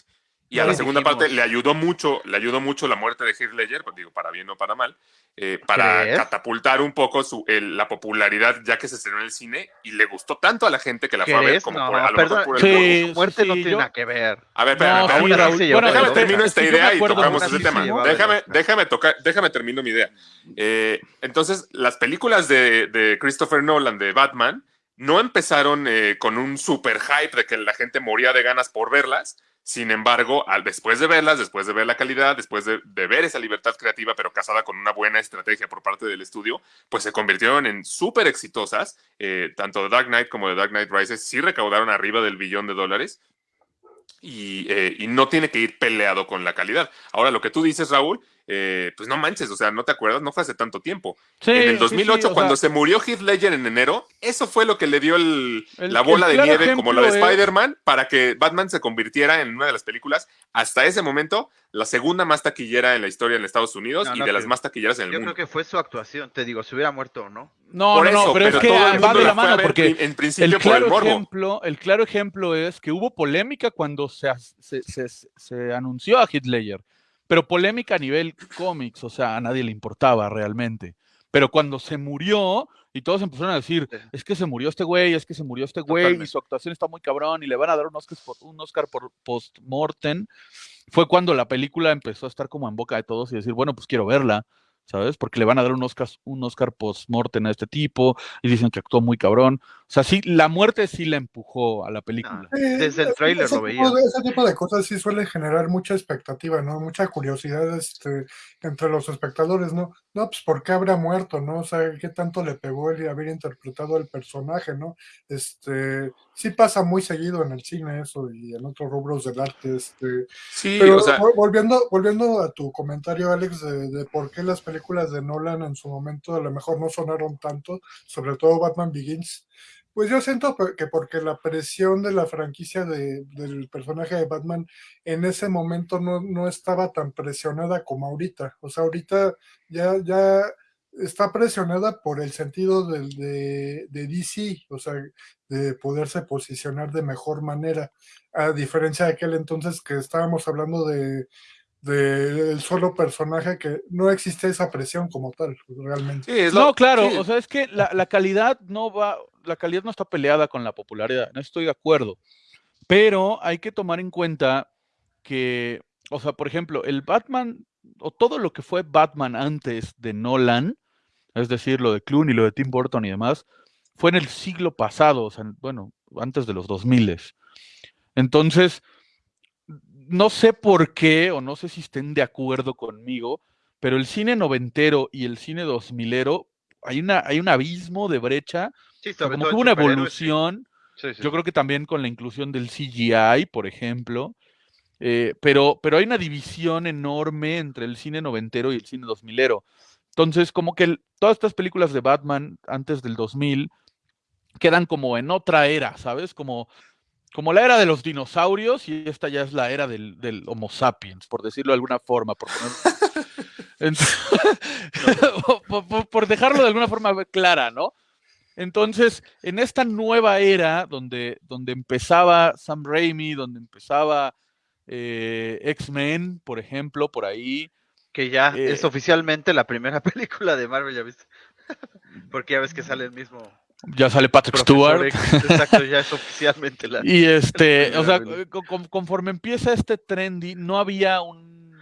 Y a la segunda dijimos. parte le ayudó mucho, le ayudó mucho la muerte de Heath Ledger, pues digo, para bien o para mal, eh, para ¿Crees? catapultar un poco su, el- la popularidad ya que se estrenó en el cine y le gustó tanto a la gente que la fue a ver como No, por, a lo perdón, mejor por el Sí, muerte sí, no tiene yo- nada que ver. A ver, espérame, No, espérame, sí, Bueno, Déjame termino es esta idea y tocamos ese tema. Déjame, déjame tocar, déjame termino mi idea. Eh, entonces, las películas de, de Christopher Nolan de Batman no empezaron eh, con un super hype de que la gente moría de ganas por verlas. Sin embargo, después de verlas, después de ver la calidad, después de, ver esa libertad creativa, pero casada con una buena estrategia por parte del estudio, pues se convirtieron en súper exitosas. Eh, tanto The Dark Knight como The Dark Knight Rises sí recaudaron arriba del billón de dólares y, eh, y no tiene que ir peleado con la calidad. Ahora, lo que tú dices, Raúl, eh, pues no manches, o sea, no te acuerdas, no fue hace tanto tiempo. Sí, en sí, el 2008, sí, o cuando sea, se murió Heath Ledger en enero, eso fue lo que le dio el- El- la bola el de nieve, como la de es- Spider-Man, para que Batman se convirtiera en una de las películas, hasta ese momento, la segunda más taquillera en la historia en Estados Unidos No, y no, de las más taquilleras en el Yo mundo. creo que fue su actuación, te digo, si hubiera muerto o no. No, Por no, pero, es que todo el va mundo de la la fue a mano, ver porque en principio el por el claro, morbo. ejemplo, el claro ejemplo es que hubo polémica cuando se, se- se anunció a Heath Ledger, pero polémica a nivel cómics, o sea, a nadie le importaba realmente. Pero cuando se murió y todos empezaron a decir, es que se murió este güey, es que se murió este güey Totalmente. y su actuación está muy cabrón y le van a dar un Oscar por, un Oscar por post-mortem, fue cuando la película empezó a estar como en boca de todos y decir, bueno, pues quiero verla. ¿Sabes? Porque le van a dar un Oscar, un Oscar post-mortem a este tipo y dicen que actuó muy cabrón. O sea, sí, la muerte sí la empujó a la película. Ah, Desde el tráiler ese lo tipo veía. de- ese tipo de cosas sí suelen generar mucha expectativa, ¿no? Mucha curiosidad este, entre los espectadores, ¿no? No, pues ¿por qué habrá muerto, no? O sea, ¿qué tanto le pegó el haber interpretado al personaje, ¿no? Este, sí pasa muy seguido en el cine eso y en otros rubros del arte, este, Sí, pero o sea, vol- volviendo, volviendo a tu comentario, Alex, de, de por qué las películas de Nolan en su momento a lo mejor no sonaron tanto, sobre todo Batman Begins, pues yo siento que porque la presión de la franquicia de- del personaje de Batman en ese momento no, no estaba tan presionada como ahorita. O sea, ahorita ya, ya está presionada por el sentido del- de, de DC, o sea, de poderse posicionar de mejor manera, a diferencia de aquel entonces que estábamos hablando de del solo personaje que no existe esa presión como tal, realmente. sí, es lo- No, claro, sí. o sea, es que la, la calidad no va, la calidad no está peleada con la popularidad, no estoy de acuerdo. Pero hay que tomar en cuenta que, o sea, por ejemplo, el Batman, o todo lo que fue Batman antes de Nolan, es decir, lo de Clooney, lo de Tim Burton y demás, fue en el siglo pasado, o sea, bueno, antes de los 2000. Entonces, no sé por qué, o no sé si estén de acuerdo conmigo, pero el cine noventero y el cine dos milero, hay, una, hay un abismo de brecha, Sí, o sea, como que hubo una evolución, Sí, sí, yo creo que también con la inclusión del CGI, por ejemplo, eh, pero, pero hay una división enorme entre el cine noventero y el cine dos milero. Entonces, como que el- todas estas películas de Batman antes del 2000 quedan como en otra era, ¿sabes? Como, como la era de los dinosaurios y esta ya es la era del, del Homo sapiens, por decirlo de alguna forma, por, poner- por- por- por dejarlo de alguna forma clara, ¿no? Entonces, en esta nueva era donde, donde empezaba Sam Raimi, donde empezaba eh, X-Men, por ejemplo, por ahí, Que ya Eh, es oficialmente la primera película de Marvel, ya viste. Porque ya ves que sale el mismo ya sale Patrick Stewart. X. Exacto, ya es oficialmente la. Y este, o sea, con- con- conforme empieza este trendy, no había un,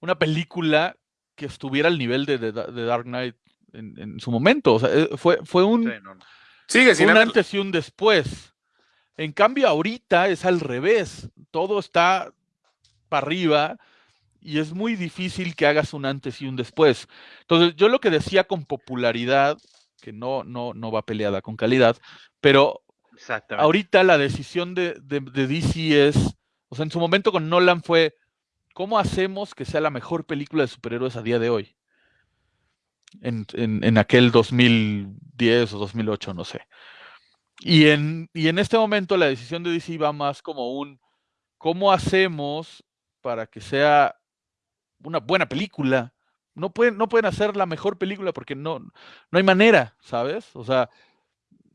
una película que estuviera al nivel de, de Da- de Dark Knight en, en su momento. O sea, eh, fue, fue un, Sí, no, no. Sigue sin un haber- antes y un después. En cambio, ahorita es al revés. Todo está para arriba y es muy difícil que hagas un antes y un después. Entonces, yo lo que decía con popularidad, que no, no, no va peleada con calidad, pero ahorita la decisión de, de, de DC es, o sea, en su momento con Nolan fue, ¿cómo hacemos que sea la mejor película de superhéroes a día de hoy? En, en, en aquel 2010 o 2008, no sé. Y en, y en este momento la decisión de DC va más como un, ¿cómo hacemos para que sea una buena película? No pueden, no pueden hacer la mejor película porque no, no hay manera, ¿sabes? O sea,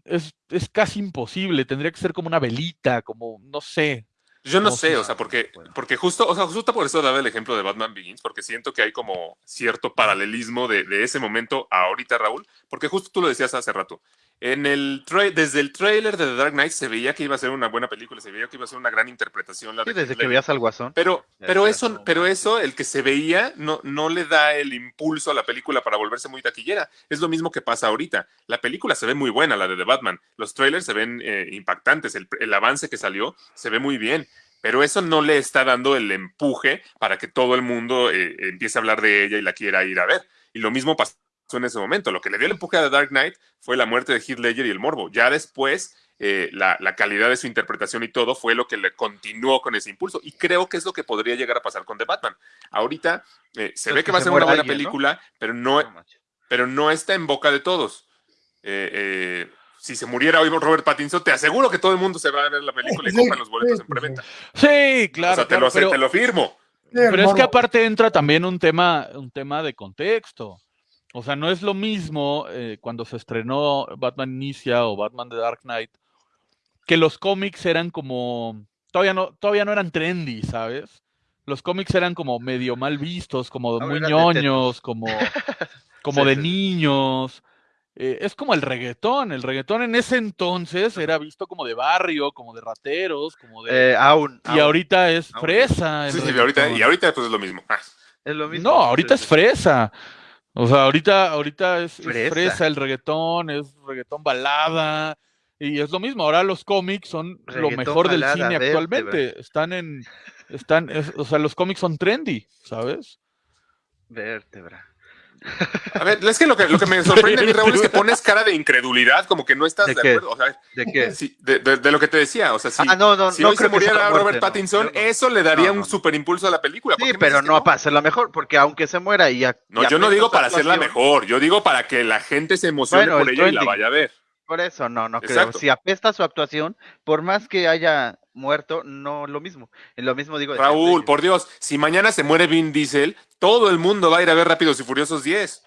es, es casi imposible, tendría que ser como una velita, como, no sé, Yo no No sé, o sea, porque, Bueno. porque justo, o sea, justo por eso daba el ejemplo de Batman Begins, porque siento que hay como cierto paralelismo de, de ese momento a ahorita, Raúl, porque justo tú lo decías hace rato. En el desde el tráiler de The Dark Knight se veía que iba a ser una buena película, se veía que iba a ser una gran interpretación. La Sí, de desde que veías al Guasón. Pero, pero eso, pero eso, el que se veía, no, no le da el impulso a la película para volverse muy taquillera. Es lo mismo que pasa ahorita. La película se ve muy buena, la de The Batman. Los trailers se ven eh, impactantes. El, el avance que salió se ve muy bien. Pero eso no le está dando el empuje para que todo el mundo eh, empiece a hablar de ella y la quiera ir a ver. Y lo mismo pasó en ese momento. Lo que le dio el empuje a The Dark Knight fue la muerte de Heath Ledger y el morbo. Ya después, eh, la, la calidad de su interpretación y todo fue lo que le continuó con ese impulso. Y creo que es lo que podría llegar a pasar con The Batman. Ahorita eh, se Pues ve que que va a se ser una buena alguien, ¿no? película, pero, no, pero no está en boca de todos. Eh, eh, si se muriera hoy Robert Pattinson, te aseguro que todo el mundo se va a ver la película y Sí, compran los boletos sí, en preventa. Sí, claro. o sea, te, claro, lo, pero, te lo firmo. Pero es que aparte entra también un tema, un tema de contexto. O sea, no es lo mismo eh, cuando se estrenó Batman Inicia o Batman The Dark Knight, que los cómics eran como. Todavía no, todavía no eran trendy, ¿sabes? Los cómics eran como medio mal vistos, como Ahora muy ñoños, como, como Sí, de sí, niños. Eh, es como el reggaetón. El reggaetón en ese entonces era visto como de barrio, como de rateros, como de. Eh, aún. y aún. ahorita es aún. fresa. Sí, sí, y ahorita, y ahorita pues es lo mismo. Ah, Es lo mismo. No, ahorita es Sí, fresa. O sea, ahorita, ahorita es, es fresa. El reggaetón, es reggaetón balada. Y es lo mismo, ahora los cómics son lo mejor del cine actualmente. Están en, están, es- o sea, los cómics son trendy, ¿sabes? Vértebra. A ver, es que lo que, lo que me sorprende a mí, Raúl, es que pones cara de incredulidad, como que no estás ¿De de, acuerdo. O sea, ¿De qué? de, de- de lo que te decía. O sea, si, ah, no, no, si no hoy se creo muriera muerte, Robert. Pattinson, no. eso le daría un super impulso a la película. ¿Por Sí, pero no para hacerla mejor, porque aunque se muera y ya. No, ya yo no digo para hacerla mejor, yo digo para que la gente se emocione Bueno, por el ella y la vaya a ver. Por eso, no, no creo. Exacto. Si apesta su actuación, por más que haya muerto, no lo mismo. Lo mismo digo Raúl, por Dios, si mañana se muere Vin Diesel, todo el mundo va a ir a ver Rápidos y Furiosos 10.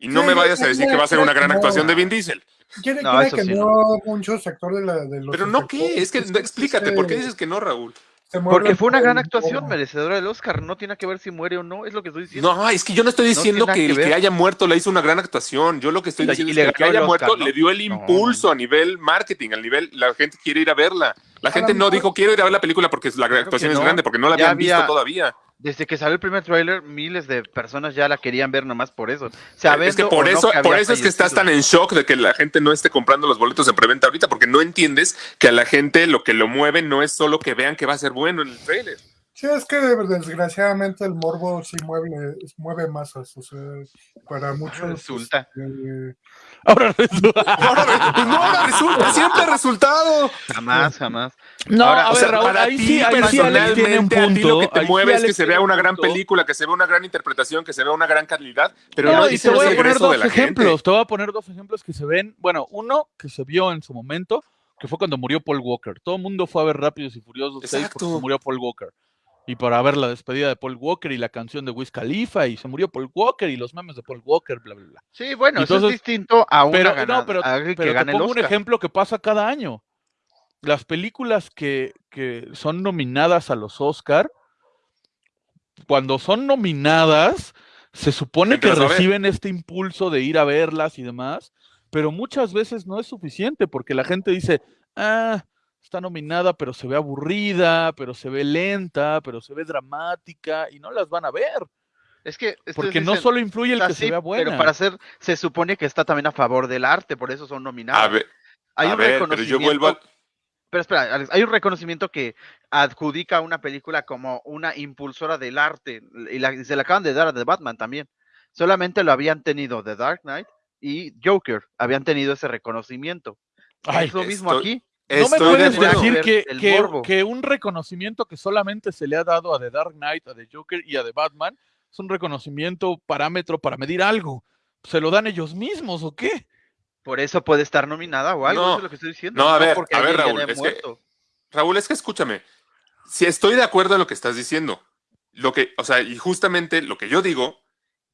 Y no Sí, me vayas a decir que va a ser una gran no. actuación de Vin Diesel. Quiere, No, quiere que sí, no, mucho sector de, la, de los Pero no, ¿qué? Es que explícate, ¿por qué dices que no, Raúl? Porque fue una gran actuación merecedora del Oscar. No tiene que ver si muere o no, es lo que estoy diciendo. No, es que yo no estoy diciendo que el que haya muerto le hizo una gran actuación. Yo lo que estoy diciendo y es le que el que haya Oscar, muerto ¿no? le dio el No, impulso a nivel marketing, al nivel, la gente quiere ir a verla. La gente no dijo quiero ir a ver la película porque la actuación es grande, porque no la habían visto todavía. Desde que salió el primer tráiler, miles de personas ya la querían ver nomás por eso. es que por no eso, que por había eso es que estás tan en shock de que la gente no esté comprando los boletos en preventa ahorita, porque no entiendes que a la gente lo que lo mueve no es solo que vean que va a ser bueno en el trailer. Sí, es que desgraciadamente el morbo sí mueve, mueve masas, o sea, para muchos. Resulta. este, Ahora resulta- Ahora, pues no, ahora resulta, siempre ha resultado. Jamás, jamás. No, Ahora, a o ver, sea, Raúl, para ahí ti sí, ahí sí Alex tiene un personalmente, a ti lo punto. que te mueve es que se vea un una gran punto. película, que se vea una gran interpretación, que se vea una gran calidad, pero no, no, y te voy el a poner dos la gente. ejemplos. Te voy a poner dos ejemplos que se ven. Bueno, uno que se vio en su momento, que fue cuando murió Paul Walker. Todo el mundo fue a ver Rápidos y Furiosos 6 porque murió Paul Walker. Y para ver la despedida de Paul Walker y la canción de Wiz Khalifa y se murió Paul Walker y los memes de Paul Walker, bla, bla, bla. Sí, bueno, eso es distinto a una Pero, ganada, no, pero, a pero te pongo un ejemplo que pasa cada año. Las películas que, que son nominadas a los Oscar, cuando son nominadas, se supone que reciben este impulso de ir a verlas y demás, pero muchas veces no es suficiente porque la gente dice, ah, está nominada, pero se ve aburrida, pero se ve lenta, pero se ve dramática y no las van a ver, Es que porque no solo influye el "Está que se así, vea buena. Pero para hacer, se supone que está también a favor del arte, por eso son nominados. A ver, Hay a un ver, pero yo reconocimiento, vuelvo a... pero espera, Alex, hay un reconocimiento que adjudica a una película como una impulsora del arte y, la- y se le acaban de dar a The Batman también. Solamente lo habían tenido The Dark Knight y Joker, habían tenido ese reconocimiento. Ay, es lo mismo estoy- aquí. No me de puedes decir que, que- un reconocimiento que solamente se le ha dado a The Dark Knight, a The Joker y a The Batman es un reconocimiento parámetro para medir algo. ¿Se lo dan ellos mismos o qué? Por eso puede estar nominada o algo, No. eso es lo que estoy diciendo. No, a ver, a ya Raúl, haya es que- muerto. Raúl, es que escúchame. Si estoy de acuerdo en lo que estás diciendo, lo que, o sea, y justamente lo que yo digo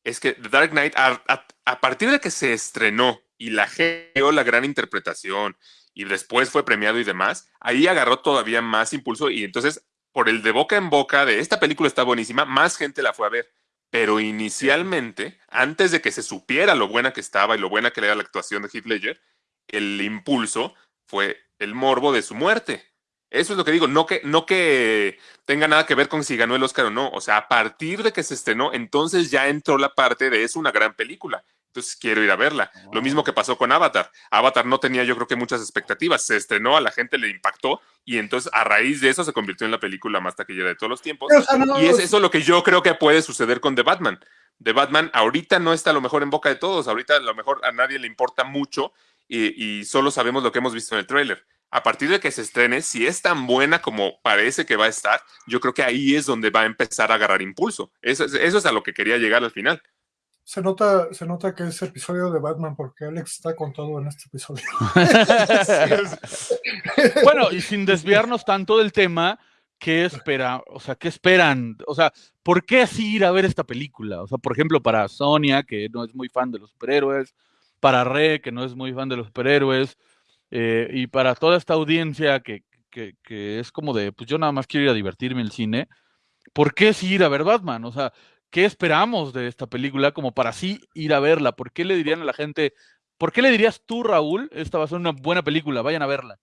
es que The Dark Knight, a, a- a partir de que se estrenó y la gente dio la gran interpretación y después fue premiado y demás, ahí agarró todavía más impulso y entonces, por el de boca en boca de esta película está buenísima, más gente la fue a ver. Pero inicialmente, antes de que se supiera lo buena que estaba y lo buena que era la actuación de Heath Ledger, el impulso fue el morbo de su muerte. Eso es lo que digo, no que, no que tenga nada que ver con si ganó el Oscar o no. O sea, a partir de que se estrenó, entonces ya entró la parte de es una gran película. Entonces quiero ir a verla. Lo mismo que pasó con Avatar. Avatar no tenía yo creo que muchas expectativas. Se estrenó, a la gente le impactó y entonces a raíz de eso se convirtió en la película más taquillera de todos los tiempos. O sea, no, Y es eso lo que yo creo que puede suceder con The Batman. The Batman ahorita no está a lo mejor en boca de todos, ahorita a lo mejor a nadie le importa mucho y, y solo sabemos lo que hemos visto en el tráiler. A partir de que se estrene, si es tan buena como parece que va a estar, yo creo que ahí es donde va a empezar a agarrar impulso. Eso, es- eso es a lo que quería llegar al final. Se nota, se nota que es episodio de Batman porque Alex está con todo en este episodio. Bueno, y sin desviarnos tanto del tema, ¿qué espera? O sea, ¿qué esperan? O sea, ¿por qué así ir a ver esta película? O sea, por ejemplo, para Sonia, que no es muy fan de los superhéroes, para Re, que no es muy fan de los superhéroes, eh, y para toda esta audiencia que, que, que es como de, pues yo nada más quiero ir a divertirme en el cine, ¿por qué sí ir a ver Batman? O sea, ¿qué esperamos de esta película como para sí ir a verla? ¿Por qué le dirían a la gente, ¿por qué le dirías tú, Raúl, esta va a ser una buena película, vayan a verla?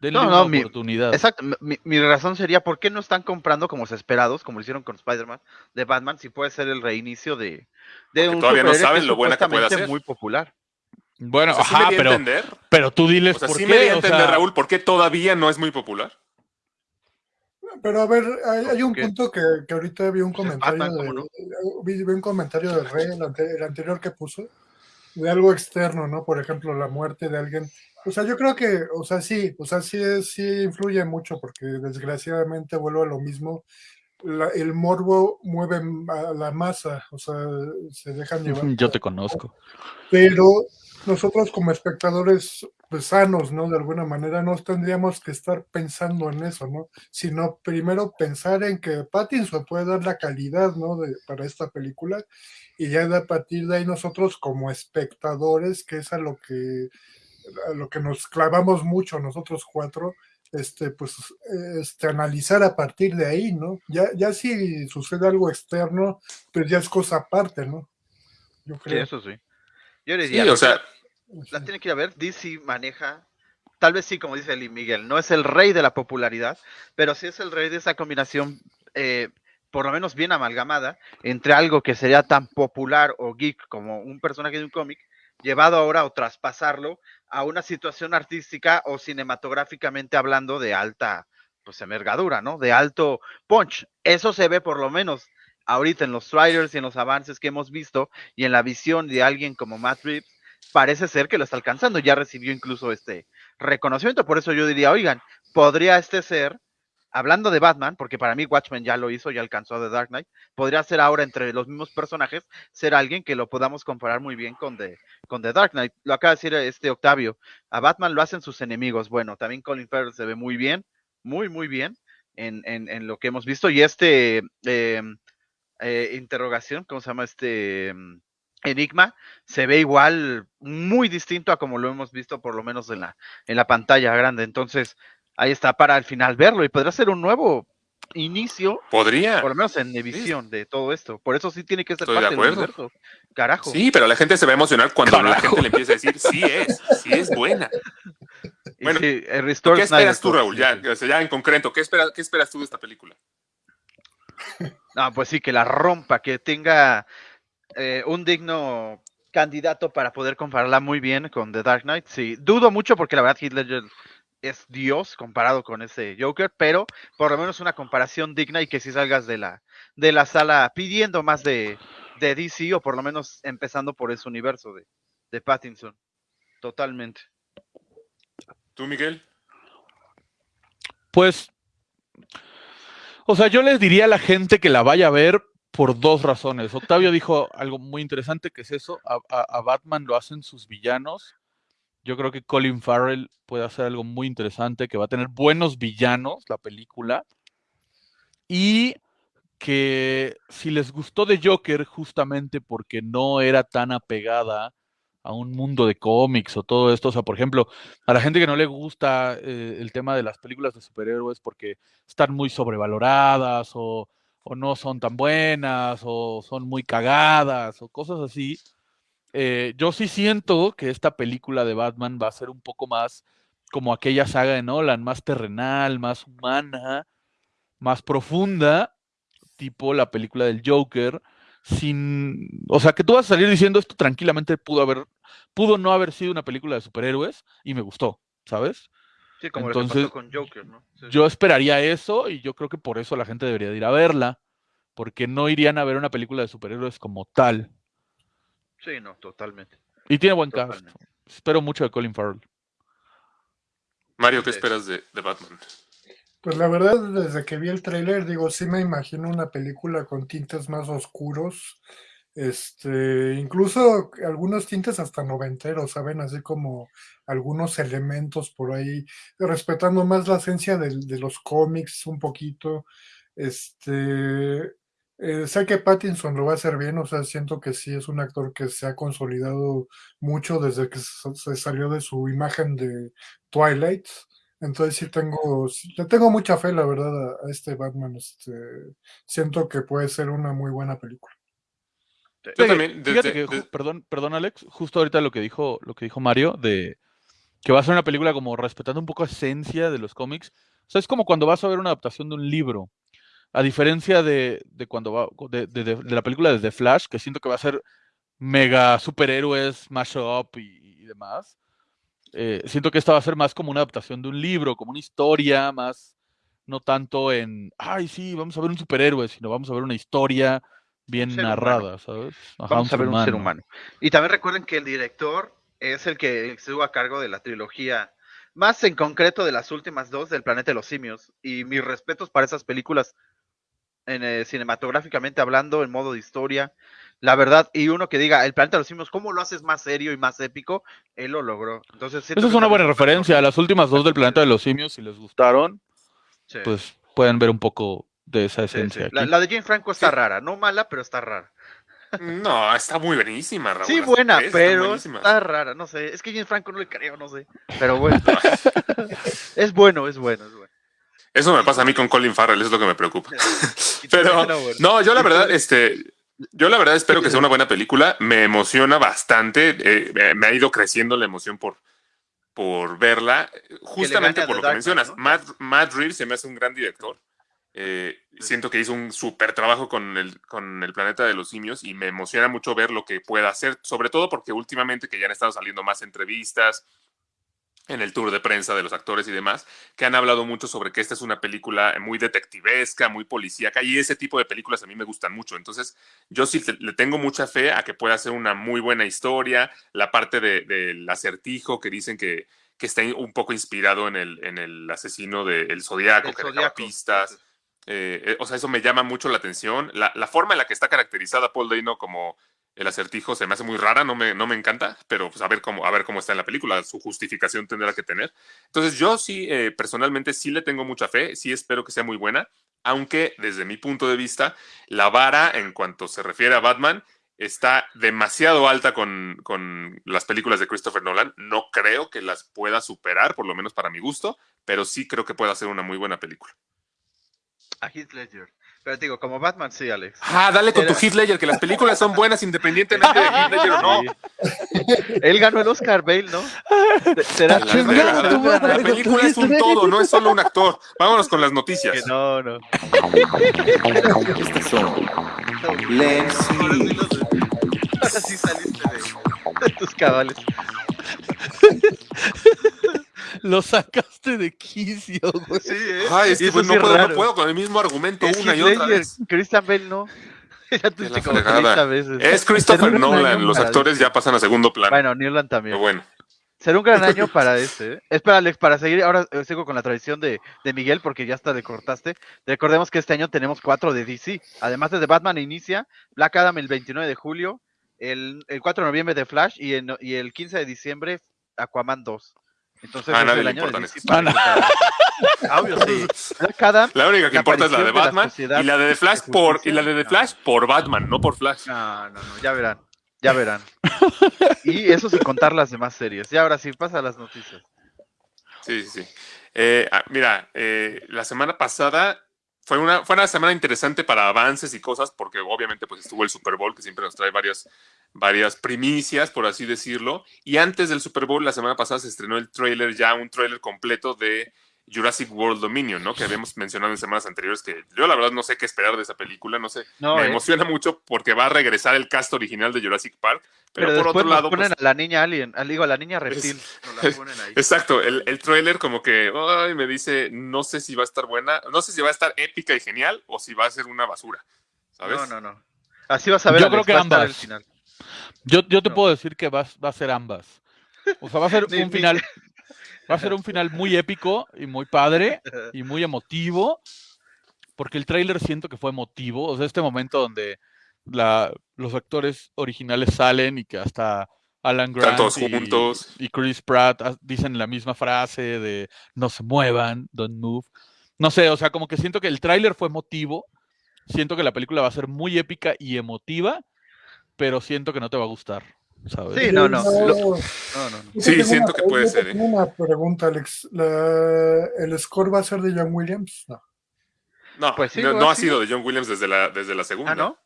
Denle No, una no, mi- oportunidad. Exacto, mi, mi razón sería, ¿por qué no están comprando como esperados, como lo hicieron con Spider-Man, de Batman, si puede ser el reinicio de, de Porque todavía no saben lo buena que puede hacer. muy popular. Bueno, O sea, sí ajá, me di a pero, entender. pero tú diles O sea, por sí qué. me di a o entender, sea, Raúl, por qué todavía no es muy popular. Pero a ver, hay, hay un punto que, que ahorita vi un comentario Batman, de, ¿cómo no? vi, vi un comentario de Rey, el, ante- el anterior que puso, de algo externo, ¿no? Por ejemplo, la muerte de alguien. O sea, yo creo que, o sea, sí, o sea, sí, sí influye mucho, porque desgraciadamente vuelvo a lo mismo. La- el morbo mueve a la masa, o sea, se dejan llevar. Yo te conozco. pero nosotros como espectadores pues, sanos, ¿no? De alguna manera no tendríamos que estar pensando en eso, ¿no? Sino primero pensar en que Pattinson puede dar la calidad, ¿no? De, para esta película y ya de a partir de ahí nosotros como espectadores, que es a lo que a lo que nos clavamos mucho nosotros cuatro, este, pues, este, analizar a partir de ahí, ¿no? Ya, ya si sucede algo externo, pues ya es cosa aparte, ¿no? Yo Sí, creo. eso sí. Yo le Sí, diría, o sea, la tiene que ir a ver, DC maneja, tal vez sí, como dice Lee Miguel, no es el rey de la popularidad, pero sí es el rey de esa combinación, eh, por lo menos bien amalgamada, entre algo que sería tan popular o geek como un personaje de un cómic, llevado ahora o traspasarlo a una situación artística o cinematográficamente hablando de alta pues envergadura, ¿no? De alto punch. Eso se ve por lo menos ahorita en los trailers y en los avances que hemos visto y en la visión de alguien como Matt Reeves, parece ser que lo está alcanzando. Ya recibió incluso este reconocimiento. Por eso yo diría, oigan, podría este ser, hablando de Batman, porque para mí Watchmen ya lo hizo, ya alcanzó a The Dark Knight, podría ser ahora entre los mismos personajes, ser alguien que lo podamos comparar muy bien con The, con The Dark Knight. Lo acaba de decir este Octavio, a Batman lo hacen sus enemigos. Bueno, también Colin Farrell se ve muy bien, muy, muy bien en, en, en lo que hemos visto. Y este eh, eh, interrogación, ¿cómo se llama este? Enigma se ve igual muy distinto a como lo hemos visto por lo menos en la, en la pantalla grande. Entonces, ahí está para al final verlo y podrá ser un nuevo inicio, podría. por lo menos en visión de todo esto. Por eso sí tiene que ser Estoy de parte del acuerdo. universo. Carajo. Sí, pero la gente se va a emocionar cuando la gente le empieza a decir, sí es, sí es buena. Bueno, sí, el Restore ¿Qué Snyder esperas tú, Raúl? Ya, en concreto, ¿qué, espera, ¿qué esperas tú de esta película? No, pues sí, que la rompa, que tenga eh, un digno candidato para poder compararla muy bien con The Dark Knight. Sí, dudo mucho porque la verdad Heath Ledger es Dios comparado con ese Joker, pero por lo menos una comparación digna y que si salgas de la, de la sala pidiendo más de, de DC o por lo menos empezando por ese universo de, de Pattinson. Totalmente. ¿Tú, Miguel? Pues, o sea, yo les diría a la gente que la vaya a ver por dos razones. Octavio dijo algo muy interesante que es eso, a, Batman lo hacen sus villanos. Yo creo que Colin Farrell puede hacer algo muy interesante, que va a tener buenos villanos la película. Y que si les gustó de Joker justamente porque no era tan apegada a un mundo de cómics o todo esto, o sea, por ejemplo, a la gente que no le gusta eh, el tema de las películas de superhéroes porque están muy sobrevaloradas o, o no son tan buenas o son muy cagadas o cosas así, eh, yo sí siento que esta película de Batman va a ser un poco más como aquella saga de Nolan, más terrenal, más humana, más profunda, tipo la película del Joker, sin, o sea, que tú vas a salir diciendo esto tranquilamente pudo haber, pudo no haber sido una película de superhéroes y me gustó, ¿sabes? Sí, como lo que Entonces, pasó con Joker, ¿no? Sí, Yo esperaría eso y yo creo que por eso la gente debería de ir a verla, porque no irían a ver una película de superhéroes como tal. sí, no, totalmente. Y tiene buen cast. Totalmente. Espero mucho de Colin Farrell. Mario, ¿qué Sí. esperas de, de Batman? Pues la verdad, desde que vi el tráiler, digo, sí me imagino una película con tintes más oscuros, este, incluso algunos tintes hasta noventeros, ¿saben? Así como algunos elementos por ahí, respetando más la esencia de, los cómics un poquito. Este, eh, sé que Pattinson lo va a hacer bien, o sea, siento que sí es un actor que se ha consolidado mucho desde que se salió de su imagen de Twilight. Entonces sí tengo, le tengo mucha fe, la verdad, a, a este Batman. Este, siento que puede ser una muy buena película. Yo Fíjate- también, fíjate desde- que, ju- desde- perdón, perdón, Alex, justo ahorita lo que dijo, lo que dijo Mario, de que va a ser una película como respetando un poco esencia de los cómics. O sea, es como cuando vas a ver una adaptación de un libro. A diferencia de, de cuando va, de, de- de- de la película de The Flash, que siento que va a ser mega superhéroes, mashup y, y demás. eh, siento que esta va a ser más como una adaptación de un libro, como una historia, más no tanto en, ay, sí, vamos a ver un superhéroe, sino vamos a ver una historia bien narrada, ¿sabes? Ajá, Vamos a ver un ser humano. Y también recuerden que el director es el que estuvo a cargo de la trilogía, más en concreto de las últimas dos del Planeta de los Simios. Y mis respetos para esas películas, en, eh, cinematográficamente hablando, en modo de historia. La verdad, y uno que diga, el Planeta de los Simios, ¿cómo lo haces más serio y más épico? Él lo logró. Entonces, Esa es una buena referencia. Las últimas dos del Planeta de los Simios, si les gustaron, Sí, pues pueden ver un poco de esa esencia sí. La, la de Jane Franco está Sí. rara, no mala, pero está rara. No, está muy buenísima, Raúl. Sí, buena, pero está rara, no sé. Es que James Franco no le creo, no sé. Pero bueno. es bueno, es bueno, es bueno. Eso me pasa a mí con Colin Farrell, es lo que me preocupa. Pero, no, yo la verdad, este, yo la verdad espero que sea una buena película. Me emociona bastante. eh, me- ha ido creciendo la emoción por, por verla. Justamente por lo que mencionas. ¿no? Matt, Matt Reeves se me hace un gran director. Eh, siento que hizo un súper trabajo con el, con el planeta de los simios y me emociona mucho ver lo que pueda hacer, sobre todo porque últimamente que ya han estado saliendo más entrevistas en el tour de prensa de los actores y demás, que han hablado mucho sobre que esta es una película muy detectivesca, muy policíaca, y ese tipo de películas a mí me gustan mucho. Entonces, yo sí le tengo mucha fe a que pueda ser una muy buena historia, la parte de- del acertijo que dicen que, que está un poco inspirado en el, en el asesino del Zodíaco, El que Zodíaco. pistas. Eh, eh, o sea, eso me llama mucho la atención. La, la forma en la que está caracterizada Paul Dano como el acertijo se me hace muy rara, no me, no me encanta, pero pues a ver cómo, a ver cómo está en la película, su justificación tendrá que tener. Entonces yo sí, eh, personalmente sí le tengo mucha fe, sí espero que sea muy buena, aunque desde mi punto de vista, la vara en cuanto se refiere a Batman está demasiado alta con, con las películas de Christopher Nolan. No creo que las pueda superar, por lo menos para mi gusto, pero sí creo que pueda ser una muy buena película. A Heath Ledger. Pero te digo, como Batman sí, Alex. Ah, dale con tu Heath Ledger, que las películas son buenas independientemente de Heath Ledger o no. Sí. Él ganó el Oscar, Bale, ¿no? Será La, chingada la- la con tu película es un todo, no es solo un actor. Vámonos con las noticias. que no, no. Estas son los- ahora sí saliste de, de tus cabales. Lo sacas sacaste de quicio, güey. Sí, ¿eh? Ay, es que pues, no, puedo, no raro. puedo con el mismo argumento Es una y otra vez. Christian Bale no. ya tuviste la como fregada. 30 veces. Es Christopher Nolan, los actores ya pasan a segundo plano. Bueno, Newland también. Pero bueno, Será un gran año para este. ¿eh? Espera, Alex, para seguir, ahora eh, sigo con la tradición de, de Miguel, porque ya hasta le cortaste. Recordemos que este año tenemos cuatro de DC. Además de The Batman inicia, Black Adam el 29 de julio, el, el 4 de noviembre de Flash y, en- y el 15 de diciembre Aquaman 2. Entonces A es nadie el le importan Obvio, sí. Black Adam, la única que importa es la de aparición de la Batman y la de The Flash de por y la de The No. Flash por Batman, no por Flash. No, no, no, ya verán, ya verán. Y eso sin contar las demás series. Y ahora sí, pasa a las noticias. Sí, sí, sí. Eh, ah, mira, eh, la semana pasada fue una, fue una semana interesante para avances y cosas, porque obviamente pues estuvo el Super Bowl, que siempre nos trae varias, varias primicias, por así decirlo. Y antes del Super Bowl, la semana pasada se estrenó el trailer, ya un trailer completo de Jurassic World Dominion, ¿no? Que habíamos mencionado en semanas anteriores, que yo la verdad no sé qué esperar de esa película, no sé. No, me eh. emociona mucho porque va a regresar el cast original de Jurassic Park, pero, Pero, por otro lado... ponen pues, a la niña alien, al- digo, a la niña reptil. Nos la ponen ahí. Exacto, el, el trailer como que ay, me dice, no sé si va a estar buena, no sé si va a estar épica y genial o si va a ser una basura, ¿sabes? No, no, no. Así vas a ver. Yo creo que va a estar ambas. el final. Yo, yo te No. puedo decir que va, va a ser ambas. O sea, va a ser un final, va a ser un final muy épico y muy padre y muy emotivo, porque el tráiler siento que fue emotivo. O sea, este momento donde la, los actores originales salen y que hasta Alan Están Grant todos y, juntos. y Chris Pratt ah, dicen la misma frase de no se muevan, don't move. No sé, o sea, como que siento que el tráiler fue emotivo. Siento que la película va a ser muy épica y emotiva, pero siento que no te va a gustar, ¿sabes? Sí, no, no. No, lo- No, no, no. yo Sí, siento una- que puede ser, ¿eh? Tengo una pregunta, Alex. La- ¿El score va a ser de John Williams? No. No, Pues sí, no, ha sido de John Williams desde la, desde la segunda. Ah, ¿no?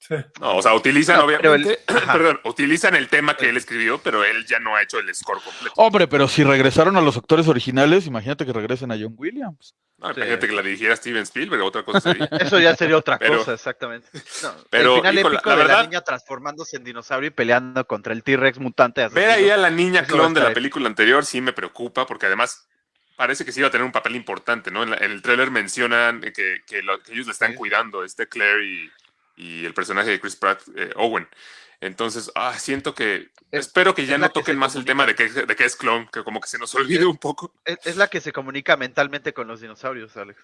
Sí. No, o sea, utilizan No, el- obviamente, perdón, utilizan el tema que él escribió, pero él ya no ha hecho el score completo. Hombre, pero si regresaron a los actores originales, imagínate que regresen a John Williams. No, Sí. Imagínate que la dirigiera Steven Spielberg, otra cosa sería. Eso ya sería otra Pero- cosa, exactamente. No, pero, el final épico la de verdad- la niña transformándose en dinosaurio y peleando contra el T-Rex mutante. Ver ahí a la niña clon de la película anterior sí me preocupa, porque además parece que sí iba a tener un papel importante, ¿no? En, la- en el tráiler mencionan que, que lo- que ellos le están Sí. cuidando, este Claire y, y el personaje de Chris Pratt, eh, Owen. Entonces, ah, siento que... Es- espero que ya es no que toquen más el tema de que, de que es clon, que como que se nos olvide un poco. Es, es la que se comunica mentalmente con los dinosaurios, Alex.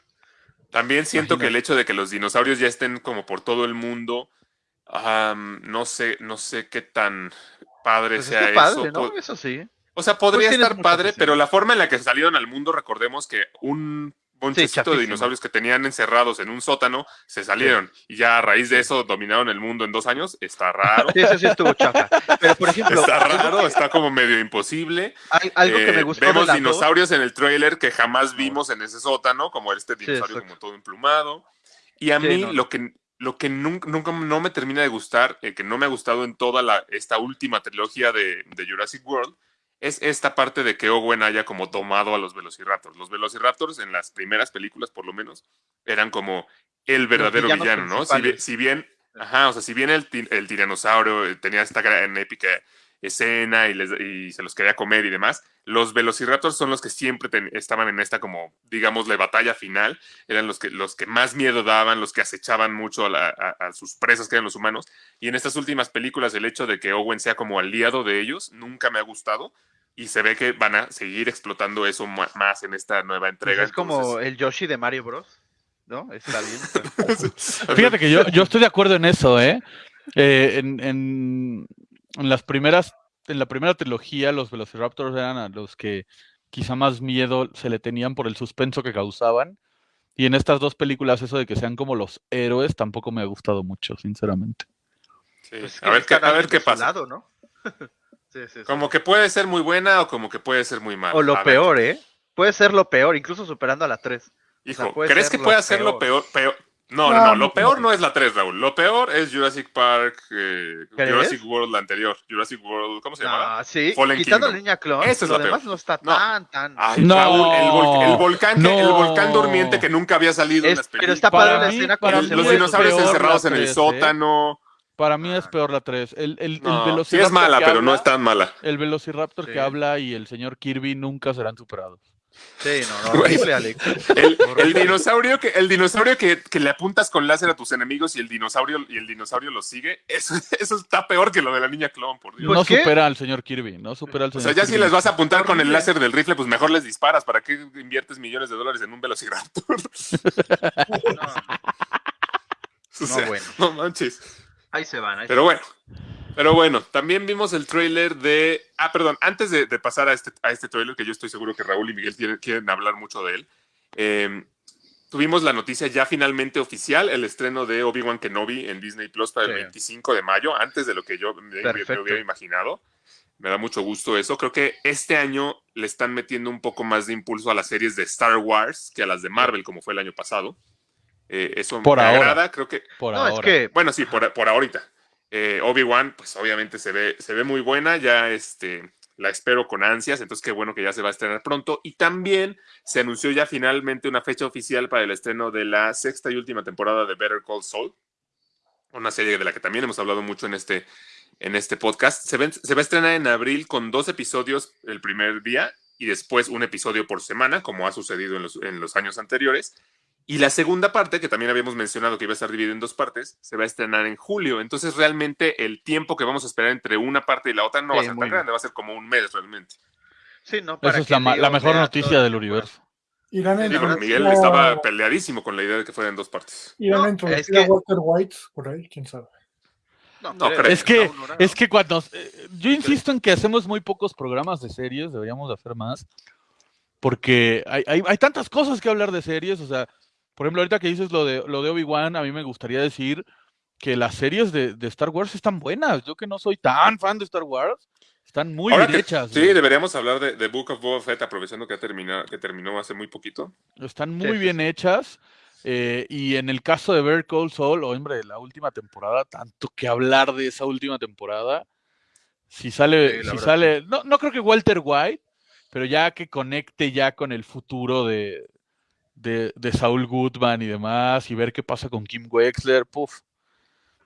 También siento que el hecho de que los dinosaurios ya estén como por todo el mundo, am, no sé, no sé qué tan padre Pues sea está padre, eso. ¿no? Eso sí. O sea, podría tienes estar padre, pero la forma en la que salieron al mundo, recordemos que un bonchecito de chafísimo. dinosaurios que tenían encerrados en un sótano se salieron y ya a raíz de eso dominaron el mundo en dos años. Está raro. Sí, eso sí estuvo chafa. Pero, por ejemplo, Está raro, está como medio imposible. al- algo que Eh, me gustó Vemos de dos- dinosaurios en el trailer que jamás vimos en ese sótano, como este dinosaurio como todo emplumado. Y a Sí, mí no. lo que lo que nunca, nunca no me termina de gustar, eh, que no me ha gustado en toda la, esta última trilogía de, de Jurassic World, es esta parte de que Owen haya como tomado a los Velociraptors. Los Velociraptors en las primeras películas, por lo menos, eran como el verdadero villano, ¿no? Si, si bien, ajá, o sea, si bien el, el tiranosaurio eh, tenía esta gran épica escena y, les- y se los quería comer y demás, los Velociraptors son los que siempre ten- estaban en esta como, digamos, la batalla final, eran los que, los que más miedo daban, los que acechaban mucho a, la- a- a sus presas que eran los humanos, y en estas últimas películas el hecho de que Owen sea como aliado de ellos nunca me ha gustado, y se ve que van a seguir explotando eso más en esta nueva pues entrega. es como entonces- el Yoshi de Mario Bros. ¿No? Está bien. pero- Fíjate que yo, yo estoy de acuerdo en eso, ¿eh? Eh, en, en- en las primeras, en la primera trilogía, los Velociraptors eran a los que quizá más miedo se le tenían por el suspenso que causaban. Y en estas dos películas, eso de que sean como los héroes, tampoco me ha gustado mucho, sinceramente. Sí, Pues es a ver qué, a ver qué pasa. lado, ¿no? Sí, sí, sí. Como que puede ser muy buena o como que puede ser muy mala. O lo A ver. peor, ¿eh? Puede ser lo peor, incluso superando a la 3. Hijo, sea, ¿crees que puede ser lo peor. peor? No, no, No, lo peor no es la 3, Raúl. Lo peor es Jurassic Park, eh. Jurassic World, la anterior. Jurassic World, ¿cómo se llamaba? Ah, sí, Fallen quitando la niña clon, Esa es lo la demás peor. no está No. tan, tan... Ay, No, Raúl, el, vol- el volcán, el volcán durmiente que nunca había salido en Es- las pero películas. está padre Para la escena para se los dinosaurios encerrados en el ¿eh? sótano. Para mí es peor la 3. El, el, el No, sí Velociraptor es mala, pero no es tan mala. El Velociraptor Sí. que habla y el señor Kirby nunca serán superados. Sí, no, no, horrible, Alex. El, el dinosaurio, que, el dinosaurio que, que le apuntas con láser a tus enemigos y el dinosaurio, y el dinosaurio lo sigue, eso, eso está peor que lo de la niña clon, por Dios. No ¿qué? supera al señor Kirby, no supera al O señor sea, ya si les vas a apuntar con el láser del rifle, pues mejor les disparas. ¿Para qué inviertes millones de dólares en un velociraptor? O sea, bueno. no manches. Ahí se van. Ahí Pero bueno, pero bueno, también vimos el tráiler de... Ah, perdón, antes de, de pasar a este, a este tráiler, que yo estoy seguro que Raúl y Miguel quieren, quieren hablar mucho de él, eh, tuvimos la noticia ya finalmente oficial, el estreno de Obi-Wan Kenobi en Disney Plus para el Sí. 25 de mayo, antes de lo que yo me, hubiera imaginado. Me da mucho gusto eso. Creo que este año le están metiendo un poco más de impulso a las series de Star Wars que a las de Marvel, como fue el año pasado. Eh, eso Por me ahora. agrada. Creo que Por No, es ahora. que bueno, sí, por, por ahorita. Eh, Obi-Wan, pues obviamente se ve, se ve muy buena, ya este, la espero con ansias, entonces qué bueno que ya se va a estrenar pronto. Y también se anunció ya finalmente una fecha oficial para el estreno de la sexta y última temporada de Better Call Saul, una serie de la que también hemos hablado mucho en este, en este podcast. Se, va a estrenar en abril con dos episodios el primer día y después un episodio por semana, como ha sucedido en los años anteriores. Y la segunda parte, que también habíamos mencionado que iba a estar dividida en dos partes, se va a estrenar en julio. Entonces, realmente el tiempo que vamos a esperar entre una parte y la otra no va a ser muy tan bien. grande, va a ser como un mes realmente. Sí, no, Esa para es que la, mejor noticia del universo. Irán Sí, Miguel estaba peleadísimo con la idea de que fueran dos partes. irán a No, introducir es que- a Walter White por ahí, quién sabe. No, No creo. Es que, No, es que cuando. eh, yo insisto en que hacemos muy pocos programas de series, deberíamos de hacer más. Porque hay, hay, hay tantas cosas que hablar de series. O sea, por ejemplo, ahorita que dices lo de, lo de Obi-Wan, a mí me gustaría decir que las series de, de Star Wars están buenas. Yo que no soy tan fan de Star Wars, están muy Ahora bien que- hechas. Sí, güey. deberíamos hablar de, de Book of Boba Fett, aprovechando que, ha terminado, que terminó hace muy poquito. Están muy sí, bien sí. hechas. eh, y en el caso de Better Call Saul, hombre, la última temporada, tanto que hablar de esa última temporada. Si sale, Sí, si sale, no, no creo que Walter White, pero ya que conecte ya con el futuro de, de, de Saul Goodman y demás, y ver qué pasa con Kim Wexler, puff.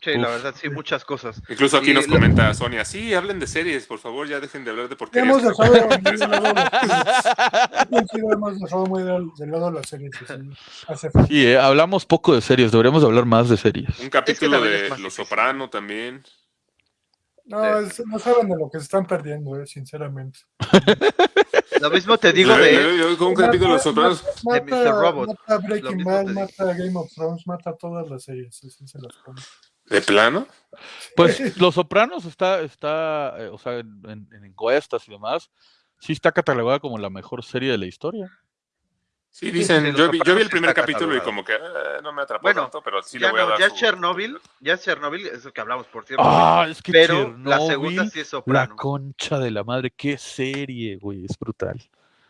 Sí, la verdad, sí, muchas cosas. Incluso aquí Y nos lo- comenta Sonia, sí, hablen de series, por favor, ya dejen de hablar de porquerías. hemos dejado, de hemos dejado muy lado las series. y sí, eh, hablamos poco de series, deberíamos hablar más de series. Un capítulo de Los. Soprano también. No, es- no saben de lo que se están perdiendo, eh, sinceramente. Lo mismo te digo Yo- de. yo- yo con de Los Sopranos. Mata, de Mr. Robot. mata Breaking Bad, mata Game of Thrones, mata todas las series. Así se las pone. ¿De plano? Pues Los Sopranos está, está eh, o sea, en encuestas y demás, sí está catalogada como la mejor serie de la historia. Sí, dicen, yo, vi, yo vi el primer capítulo y como que eh, no me atrapó Bueno, tanto, pero sí le voy a no, dar ya su- Chernobyl, ya Chernobyl, es lo que hablamos, por cierto. Ah, es que pero la segunda sí es la soprano. concha de la madre, qué serie, güey, es brutal.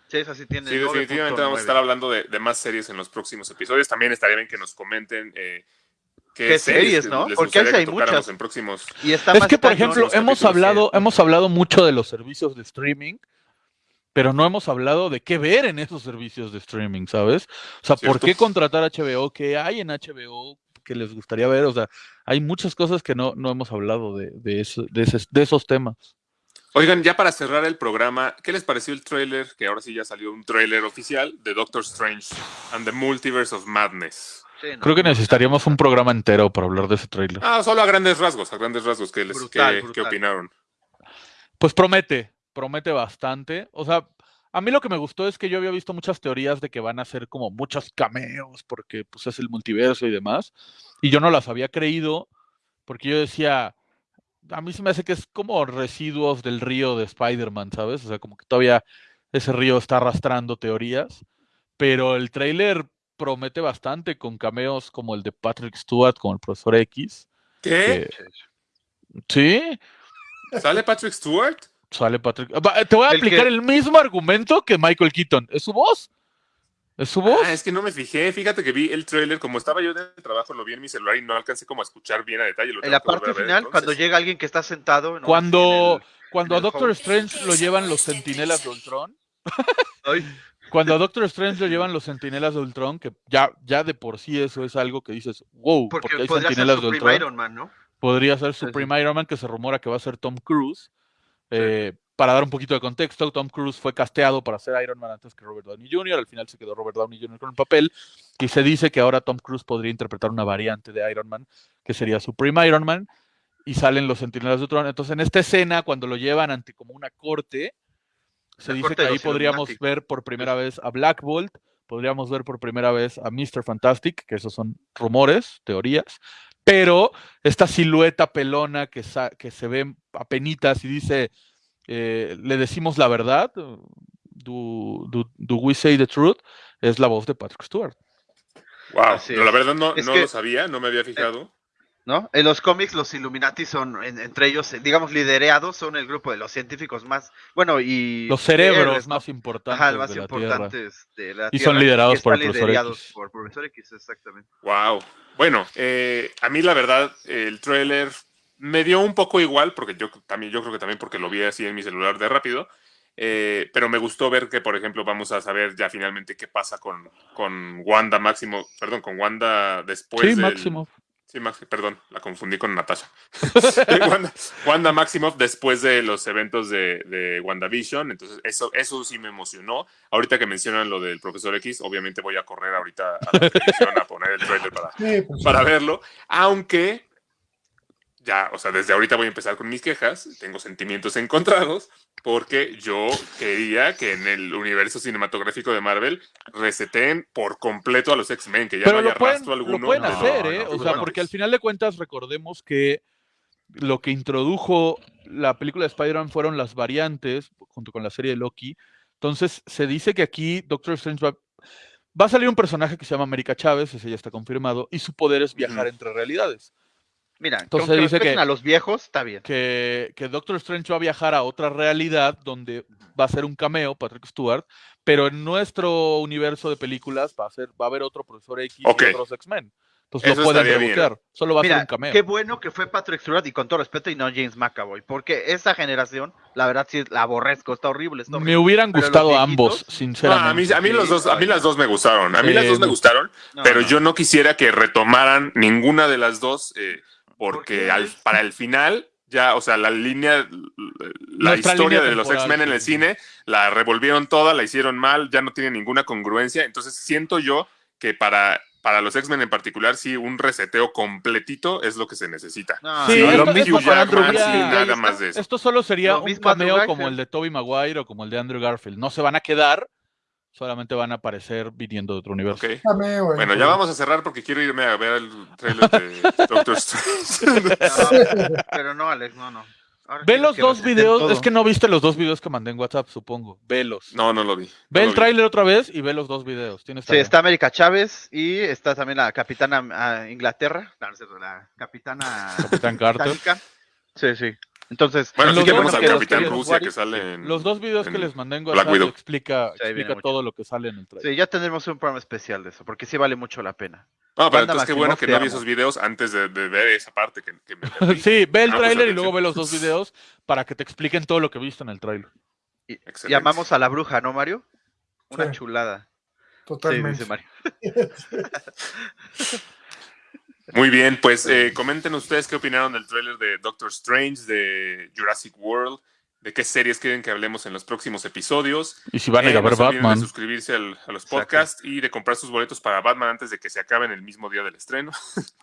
Sí, esa sí tiene. Sí, definitivamente vamos a 9.9. estar hablando de, de más series en los próximos episodios. También estaría bien que nos comenten eh, qué, ¿Qué series, no? les Porque hay muchas. en próximos. Y está Es más que, por ejemplo, hemos capítulos hablado, hemos hablado mucho de los servicios de streaming, pero no hemos hablado de qué ver en esos servicios de streaming, ¿sabes? O sea, ¿por qué contratar HBO? ¿Qué hay en HBO que les gustaría ver? O sea, hay muchas cosas que no, no hemos hablado de, de, eso- de, ese- de esos temas. Oigan, ya para cerrar el programa, ¿qué les pareció el tráiler? Que ahora sí ya salió un tráiler oficial de Doctor Strange and the Multiverse of Madness. Sí, no, Creo que necesitaríamos un programa entero para hablar de ese tráiler. Ah, solo a grandes rasgos, a grandes rasgos. ¿Qué, les, Brutal, qué- brutal. qué opinaron? Pues promete, promete bastante. O sea, a mí lo que me gustó es que yo había visto muchas teorías de que van a ser como muchos cameos porque pues es el multiverso y demás. Y yo no las había creído porque yo decía, a mí se me hace que es como residuos del río de Spider-Man, ¿sabes? O sea, como que todavía ese río está arrastrando teorías. Pero el tráiler promete bastante con cameos como el de Patrick Stewart, como el profesor X. ¿Qué? que- sí, ¿Sale Patrick Stewart? Sale Patrick. Va, Te voy a El aplicar que- el mismo argumento que Michael Keaton. ¿Es su voz? ¿Es su voz? Ah, es que no me fijé. Fíjate que vi el tráiler, como estaba yo en el trabajo, lo vi en mi celular y no alcancé como a escuchar bien a detalle. Lo En la parte ver, final, cuando llega alguien que está sentado. ¿no? Cuando, cuando a Doctor. Strange lo llevan los sentinelas de Ultron. Cuando a Doctor Strange lo llevan los sentinelas de Ultron, que ya, ya de por sí eso es algo que dices, wow, porque, porque hay podría ser sentinelas de Ultron. Iron Man, ¿no? Podría ser Sí, su sí. prime Iron Man, que se rumora que va a ser Tom Cruise. Eh, para dar un poquito de contexto, Tom Cruise fue casteado para ser Iron Man antes que Robert Downey Jr., al final se quedó Robert Downey Jr. con el papel, y se dice que ahora Tom Cruise podría interpretar una variante de Iron Man, que sería Supreme Iron Man, y salen los Centinelas de Ultron. Entonces, en esta escena, cuando lo llevan ante como una corte, se La dice corte que ahí podríamos Illuminati. ver por primera vez a Black Bolt, podríamos ver por primera vez a Mr. Fantastic, que esos son rumores, teorías, pero esta silueta pelona que, sa- que se ve a penitas y dice, eh, le decimos la verdad, do, do- do we say the truth, es la voz de Patrick Stewart. Wow, no, la verdad no, no que- lo sabía, no me había fijado. ¿No? En los cómics los Illuminati son, en- entre ellos, digamos, liderados, son el grupo de los científicos más, bueno, y... Los cerebros más importantes Ajá, más de la Tierra. importantes de la Y son liderados por el Profesor liderados X. por Profesor X, exactamente. Wow. Bueno, eh, a mí la verdad, el tráiler me dio un poco igual, porque yo también, yo creo que también porque lo vi así en mi celular de rápido. eh, pero me gustó ver que, por ejemplo, vamos a saber ya finalmente qué pasa con, con Wanda Máximo, perdón, con Wanda después Sí, del- Máximo. Sí, Max, perdón, la confundí con Natasha. Wanda, Wanda Maximoff después de los eventos de, de WandaVision, entonces eso, eso sí me emocionó. Ahorita que mencionan lo del Profesor X, obviamente voy a correr ahorita a la televisión a poner el trailer para, Sí, pues, para verlo, aunque ya, o sea, desde ahorita voy a empezar con mis quejas, tengo sentimientos encontrados, porque yo quería que en el universo cinematográfico de Marvel reseten por completo a los X-Men, que ya Pero no haya lo pueden, rastro lo alguno. pueden de- hacer, ¿eh? no, o sea, porque al final de cuentas recordemos que lo que introdujo la película de Spider-Man fueron las variantes, junto con la serie de Loki. Entonces, se dice que aquí Doctor Strange va, va a salir un personaje que se llama América Chávez, ese ya está confirmado, y su poder es viajar entre realidades. Mira, Entonces que dice respeten que- a los viejos, está bien. Que, que Doctor Strange va a viajar a otra realidad donde va a ser un cameo, Patrick Stewart, pero en nuestro universo de películas va a, ser, va a haber otro Profesor X Ok. y otros X-Men. Entonces Eso lo pueden rebotear. Solo va a ser un cameo. qué bueno que fue Patrick Stewart y con todo respeto y no James McAvoy, porque esa generación, la verdad sí la aborrezco, está horrible, está horrible. Me hubieran Pero gustado viejitos, ambos, No, sinceramente. a mí, a mí Sí, los dos, a mí las dos me gustaron. A mí las Eh, dos me no. gustaron, No, pero no. yo no quisiera que retomaran ninguna de las dos, eh, ¿Por porque al- para el final, ya, o sea, la línea, la Nuestra historia línea de los X-Men en el cine, la revolvieron toda, la hicieron mal, ya no tiene ninguna congruencia. Entonces siento yo que para, para los X-Men en particular, sí, un reseteo completito es lo que se necesita. No, Sí, Sí, no, esto- lo Andrew nada está. más de eso. Esto solo sería Lo un cameo como el de Tobey Maguire o como el de Andrew Garfield. No se van a quedar, solamente van a aparecer viniendo de otro universo. Bueno, ya vamos a cerrar porque quiero irme a ver el trailer de Doctor Strange. No, pero no, Alex, no, no. Ahora Ve los dos videos, todo. es que no viste los dos videos que mandé en WhatsApp, supongo. Velos. No, no lo vi. Ve no el vi. tráiler otra vez y ve los dos videos. Tienes Sí, está América Chávez y está también la capitana ah, Inglaterra, la capitana Capitán Carter. Sí, sí. Entonces, Bueno, Los sí vemos al videos Capitán que- Rusia que sale en... Los dos videos que les mandé en WhatsApp explica, Sí, mucho. todo lo que sale en el trailer. sí, ya tendremos un programa especial de eso, porque sí vale mucho la pena. No, pero entonces qué bueno que te no vi amo. esos videos antes de, de ver esa parte que, que me. Sí, ve el Ah, pues, tráiler y luego ve los dos videos para que te expliquen todo lo que viste en el tráiler. Y, llamamos a la bruja, ¿no, Mario? Una Sí. chulada. Sí, Totalmente. dice Mario. Muy bien, pues eh, comenten ustedes qué opinaron del tráiler de Doctor Strange, de Jurassic World, de qué series quieren que hablemos en los próximos episodios. Y si van a ir Eh, a ver no Batman. de suscribirse al- a los Exacto. podcasts y de comprar sus boletos para Batman antes de que se acaben el mismo día del estreno.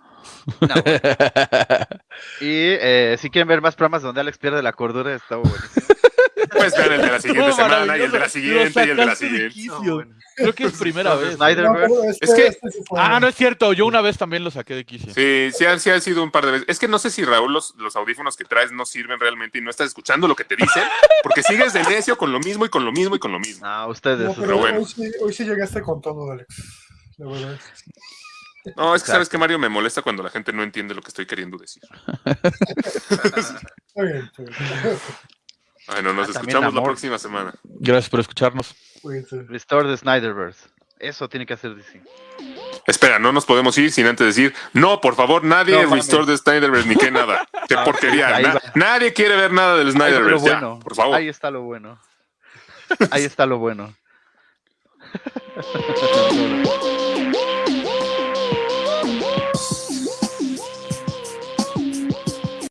No, bueno. Y eh, si quieren ver más programas donde Alex pierde la cordura, está buenísimo. Pues vean el de la siguiente semana y el de la siguiente y el de la de siguiente. quicio. No, bueno. Creo que es primera vez. No, este- Es que- este sí fue- Ah, no es cierto. Yo una vez también lo saqué de quicio. Sí, sí sí han sido un par de veces. Es que no sé si Raúl los, los audífonos que traes no sirven realmente y no estás escuchando lo que te dicen, porque sigues de necio con lo mismo y con lo mismo y con lo mismo. No, ustedes. No, ustedes. pero bueno. hoy, sí, hoy sí llegaste con todo, Alex. La verdad. No, es que sabes que Mario me molesta cuando la gente no entiende lo que estoy queriendo decir. Bueno, nos Ah, escuchamos la próxima semana. Gracias por escucharnos. Restore the Snyderverse. Eso tiene que hacer DC. Espera, no nos podemos ir sin antes decir, no, por favor, nadie No, restore the Snyderverse ni que nada. Qué porquería. Na- nadie quiere ver nada del Ahí está lo Snyderverse. Ya, bueno. por favor. Ahí está lo bueno. Ahí está lo bueno.